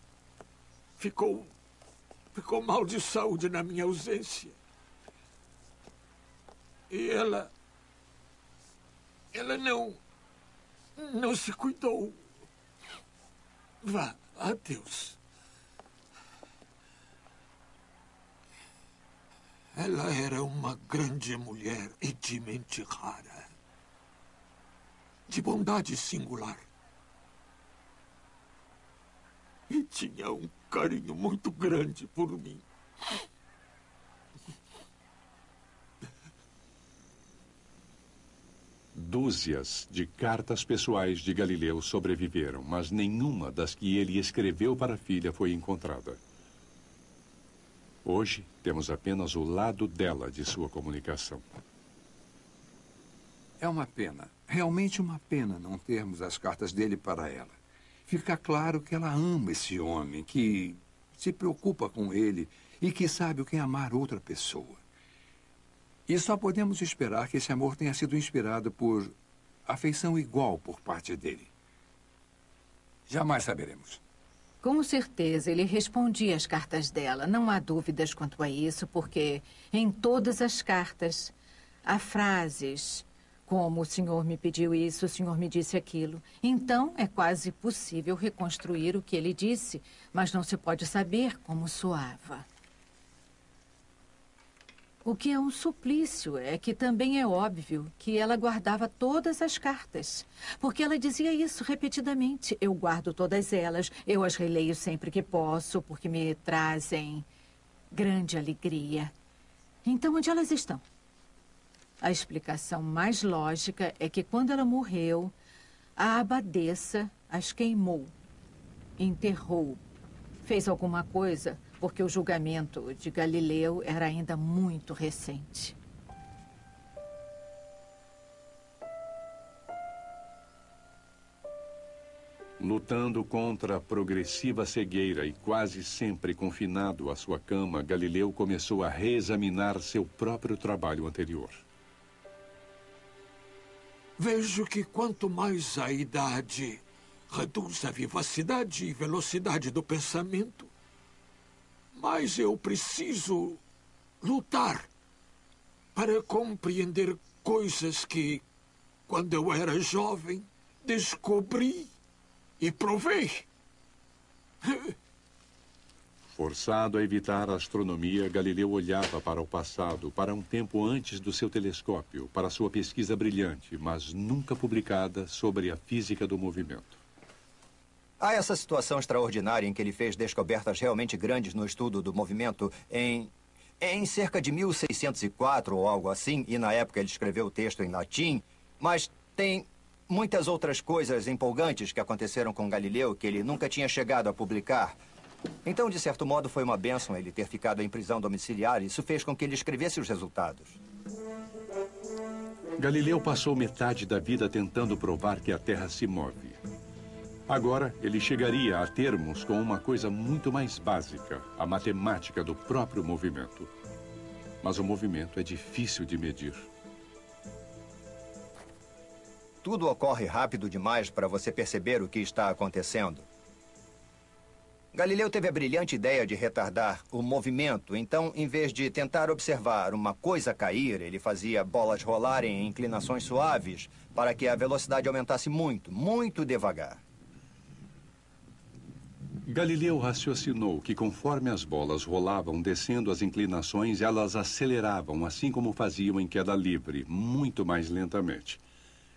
ficou ficou mal de saúde na minha ausência. E ela ela não não se cuidou. Vá, adeus. Ela era uma grande mulher e de mente rara. De bondade singular. E tinha um carinho muito grande por mim.
Dúzias de cartas pessoais de Galileu sobreviveram, mas nenhuma das que ele escreveu para a filha foi encontrada. Hoje, temos apenas o lado dela de sua comunicação.
É uma pena, realmente uma pena não termos as cartas dele para ela. Fica claro que ela ama esse homem, que se preocupa com ele e que sabe o que é amar outra pessoa. E só podemos esperar que esse amor tenha sido inspirado por afeição igual por parte dele. Jamais saberemos.
Com certeza, ele respondia às cartas dela. Não há dúvidas quanto a isso, porque em todas as cartas há frases como o senhor me pediu isso, o senhor me disse aquilo. Então, é quase possível reconstruir o que ele disse, mas não se pode saber como soava. O que é um suplício é que também é óbvio que ela guardava todas as cartas. Porque ela dizia isso repetidamente. Eu guardo todas elas, eu as releio sempre que posso, porque me trazem grande alegria. Então, onde elas estão? A explicação mais lógica é que quando ela morreu, a abadesa as queimou, enterrou, fez alguma coisa porque o julgamento de Galileu era ainda muito recente.
Lutando contra a progressiva cegueira e quase sempre confinado à sua cama, Galileu começou a reexaminar seu próprio trabalho anterior.
Vejo que quanto mais a idade reduz a vivacidade e velocidade do pensamento, mas eu preciso lutar para compreender coisas que, quando eu era jovem, descobri e provei.
Forçado a evitar a astronomia, Galileu olhava para o passado, para um tempo antes do seu telescópio, para sua pesquisa brilhante, mas nunca publicada sobre a física do movimento.
Há essa situação extraordinária em que ele fez descobertas realmente grandes no estudo do movimento em, em cerca de 1604 ou algo assim, e na época ele escreveu o texto em latim, mas tem muitas outras coisas empolgantes que aconteceram com Galileu que ele nunca tinha chegado a publicar. Então, de certo modo, foi uma bênção ele ter ficado em prisão domiciliar. Isso fez com que ele escrevesse os resultados.
Galileu passou metade da vida tentando provar que a Terra se move. Agora, ele chegaria a termos com uma coisa muito mais básica, a matemática do próprio movimento. Mas o movimento é difícil de medir.
tudo ocorre rápido demais para você perceber o que está acontecendo. Galileu teve a brilhante ideia de retardar o movimento, então, em vez de tentar observar uma coisa cair, ele fazia bolas rolarem em inclinações suaves para que a velocidade aumentasse muito, muito devagar.
Galileu raciocinou que conforme as bolas rolavam descendo as inclinações, elas aceleravam, assim como faziam em queda livre, muito mais lentamente.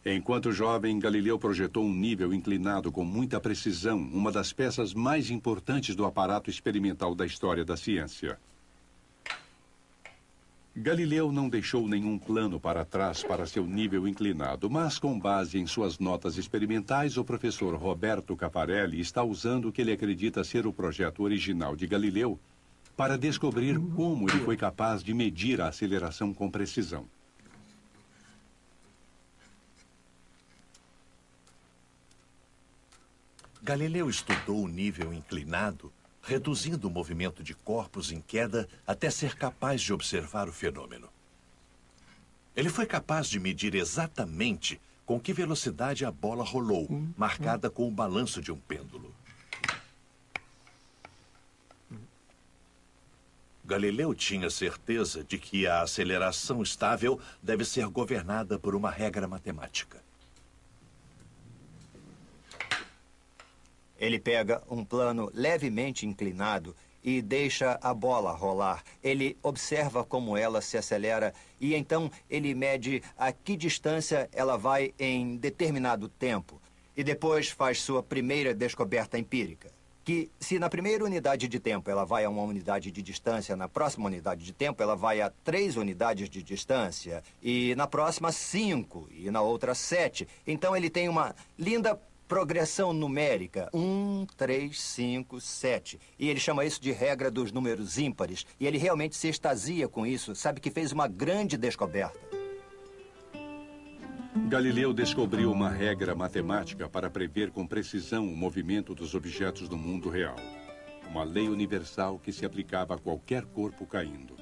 Enquanto jovem, Galileu projetou um nível inclinado com muita precisão, uma das peças mais importantes do aparato experimental da história da ciência. Galileu não deixou nenhum plano para trás para seu nível inclinado, mas com base em suas notas experimentais, o professor Roberto Caparelli está usando o que ele acredita ser o projeto original de Galileu para descobrir como ele foi capaz de medir a aceleração com precisão.
Galileu estudou o nível inclinado, reduzindo o movimento de corpos em queda até ser capaz de observar o fenômeno. Ele foi capaz de medir exatamente com que velocidade a bola rolou, marcada com o balanço de um pêndulo. Galileu tinha certeza de que a aceleração estável deve ser governada por uma regra matemática.
Ele pega um plano levemente inclinado e deixa a bola rolar. Ele observa como ela se acelera e então ele mede a que distância ela vai em determinado tempo. E depois faz sua primeira descoberta empírica. Que se na primeira unidade de tempo ela vai a uma unidade de distância, na próxima unidade de tempo ela vai a três unidades de distância, e na próxima cinco, e na outra sete. Então ele tem uma linda progressão numérica. Um, três, cinco, sete. E ele chama isso de regra dos números ímpares. E ele realmente se extasia com isso. Sabe que fez uma grande descoberta.
Galileu descobriu uma regra matemática para prever com precisão o movimento dos objetos do mundo real. Uma lei universal que se aplicava a qualquer corpo caindo.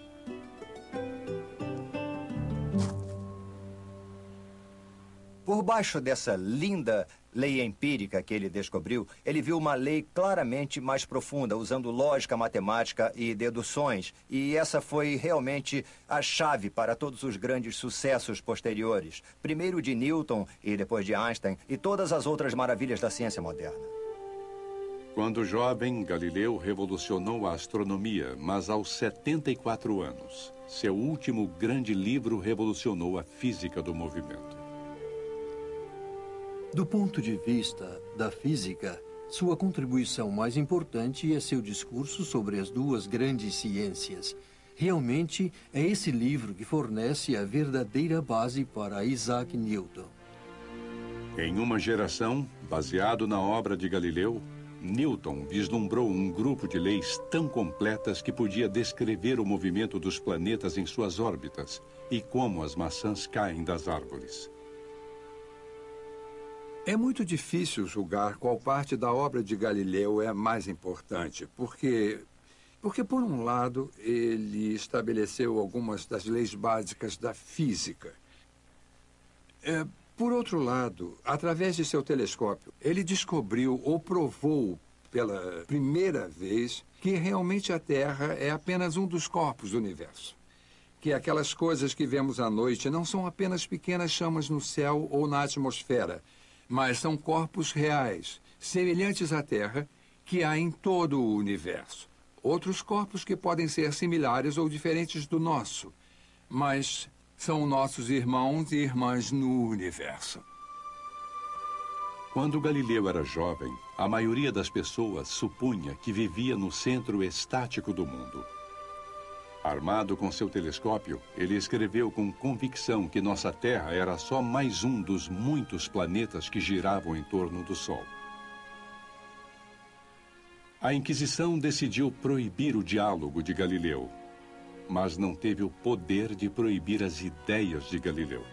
Por baixo dessa linda lei empírica que ele descobriu, ele viu uma lei claramente mais profunda, usando lógica matemática e deduções. E essa foi realmente a chave para todos os grandes sucessos posteriores. Primeiro de Newton e depois de Einstein e todas as outras maravilhas da ciência moderna.
Quando jovem, Galileu revolucionou a astronomia, mas aos 74 anos, seu último grande livro revolucionou a física do movimento.
Do ponto de vista da física, sua contribuição mais importante é seu discurso sobre as duas grandes ciências. Realmente, é esse livro que fornece a verdadeira base para Isaac Newton.
Em uma geração, baseado na obra de Galileu, Newton vislumbrou um grupo de leis tão completas que podia descrever o movimento dos planetas em suas órbitas e como as maçãs caem das árvores.
É muito difícil julgar qual parte da obra de Galileu é mais importante, porque, porque por um lado, ele estabeleceu algumas das leis básicas da física. É, por outro lado, através de seu telescópio, ele descobriu ou provou pela primeira vez que realmente a Terra é apenas um dos corpos do universo. Que aquelas coisas que vemos à noite não são apenas pequenas chamas no céu ou na atmosfera, mas são corpos reais, semelhantes à Terra, que há em todo o universo. Outros corpos que podem ser similares ou diferentes do nosso, mas são nossos irmãos e irmãs no universo.
Quando Galileu era jovem, a maioria das pessoas supunha que vivia no centro estático do mundo. Armado com seu telescópio, ele escreveu com convicção que nossa Terra era só mais um dos muitos planetas que giravam em torno do Sol. A Inquisição decidiu proibir o diálogo de Galileu, mas não teve o poder de proibir as ideias de Galileu.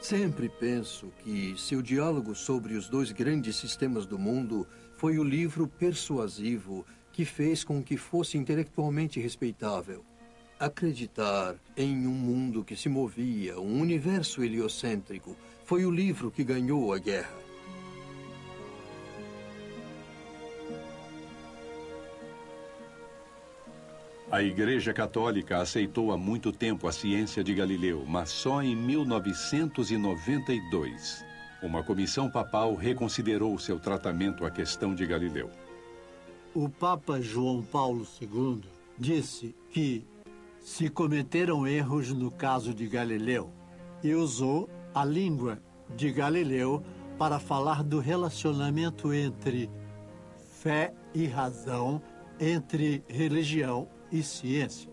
Sempre penso que seu diálogo sobre os dois grandes sistemas do mundo foi o livro persuasivo que fez com que fosse intelectualmente respeitável. Acreditar em um mundo que se movia, um universo heliocêntrico, foi o livro que ganhou a guerra.
A Igreja Católica aceitou há muito tempo a ciência de Galileu, mas só em 1992. Uma comissão papal reconsiderou seu tratamento à questão de Galileu.
O Papa João Paulo II disse que se cometeram erros no caso de Galileu e usou a língua de Galileu para falar do relacionamento entre fé e razão, entre religião e ciência.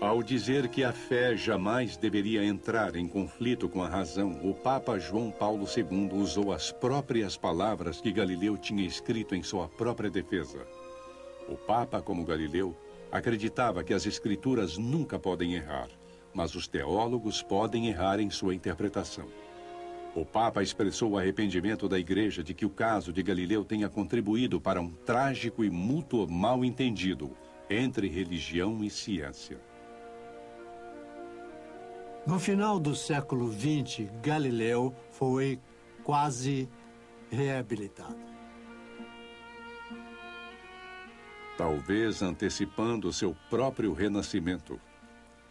Ao dizer que a fé jamais deveria entrar em conflito com a razão, o Papa João Paulo II usou as próprias palavras que Galileu tinha escrito em sua própria defesa. O Papa, como Galileu, acreditava que as escrituras nunca podem errar, mas os teólogos podem errar em sua interpretação. O Papa expressou o arrependimento da Igreja de que o caso de Galileu tenha contribuído para um trágico e mútuo mal-entendido entre religião e ciência.
No final do século XX, Galileu foi quase reabilitado.
Talvez antecipando seu próprio renascimento.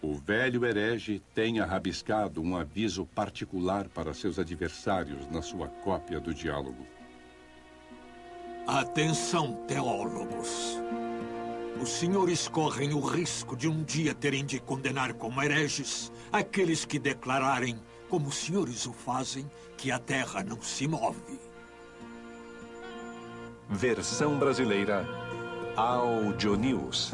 O velho herege tenha rabiscado um aviso particular para seus adversários na sua cópia do diálogo.
Atenção, teólogos. Os senhores correm o risco de um dia terem de condenar como hereges aqueles que declararem, como os senhores o fazem, que a Terra não se move.
Versão brasileira Audio News.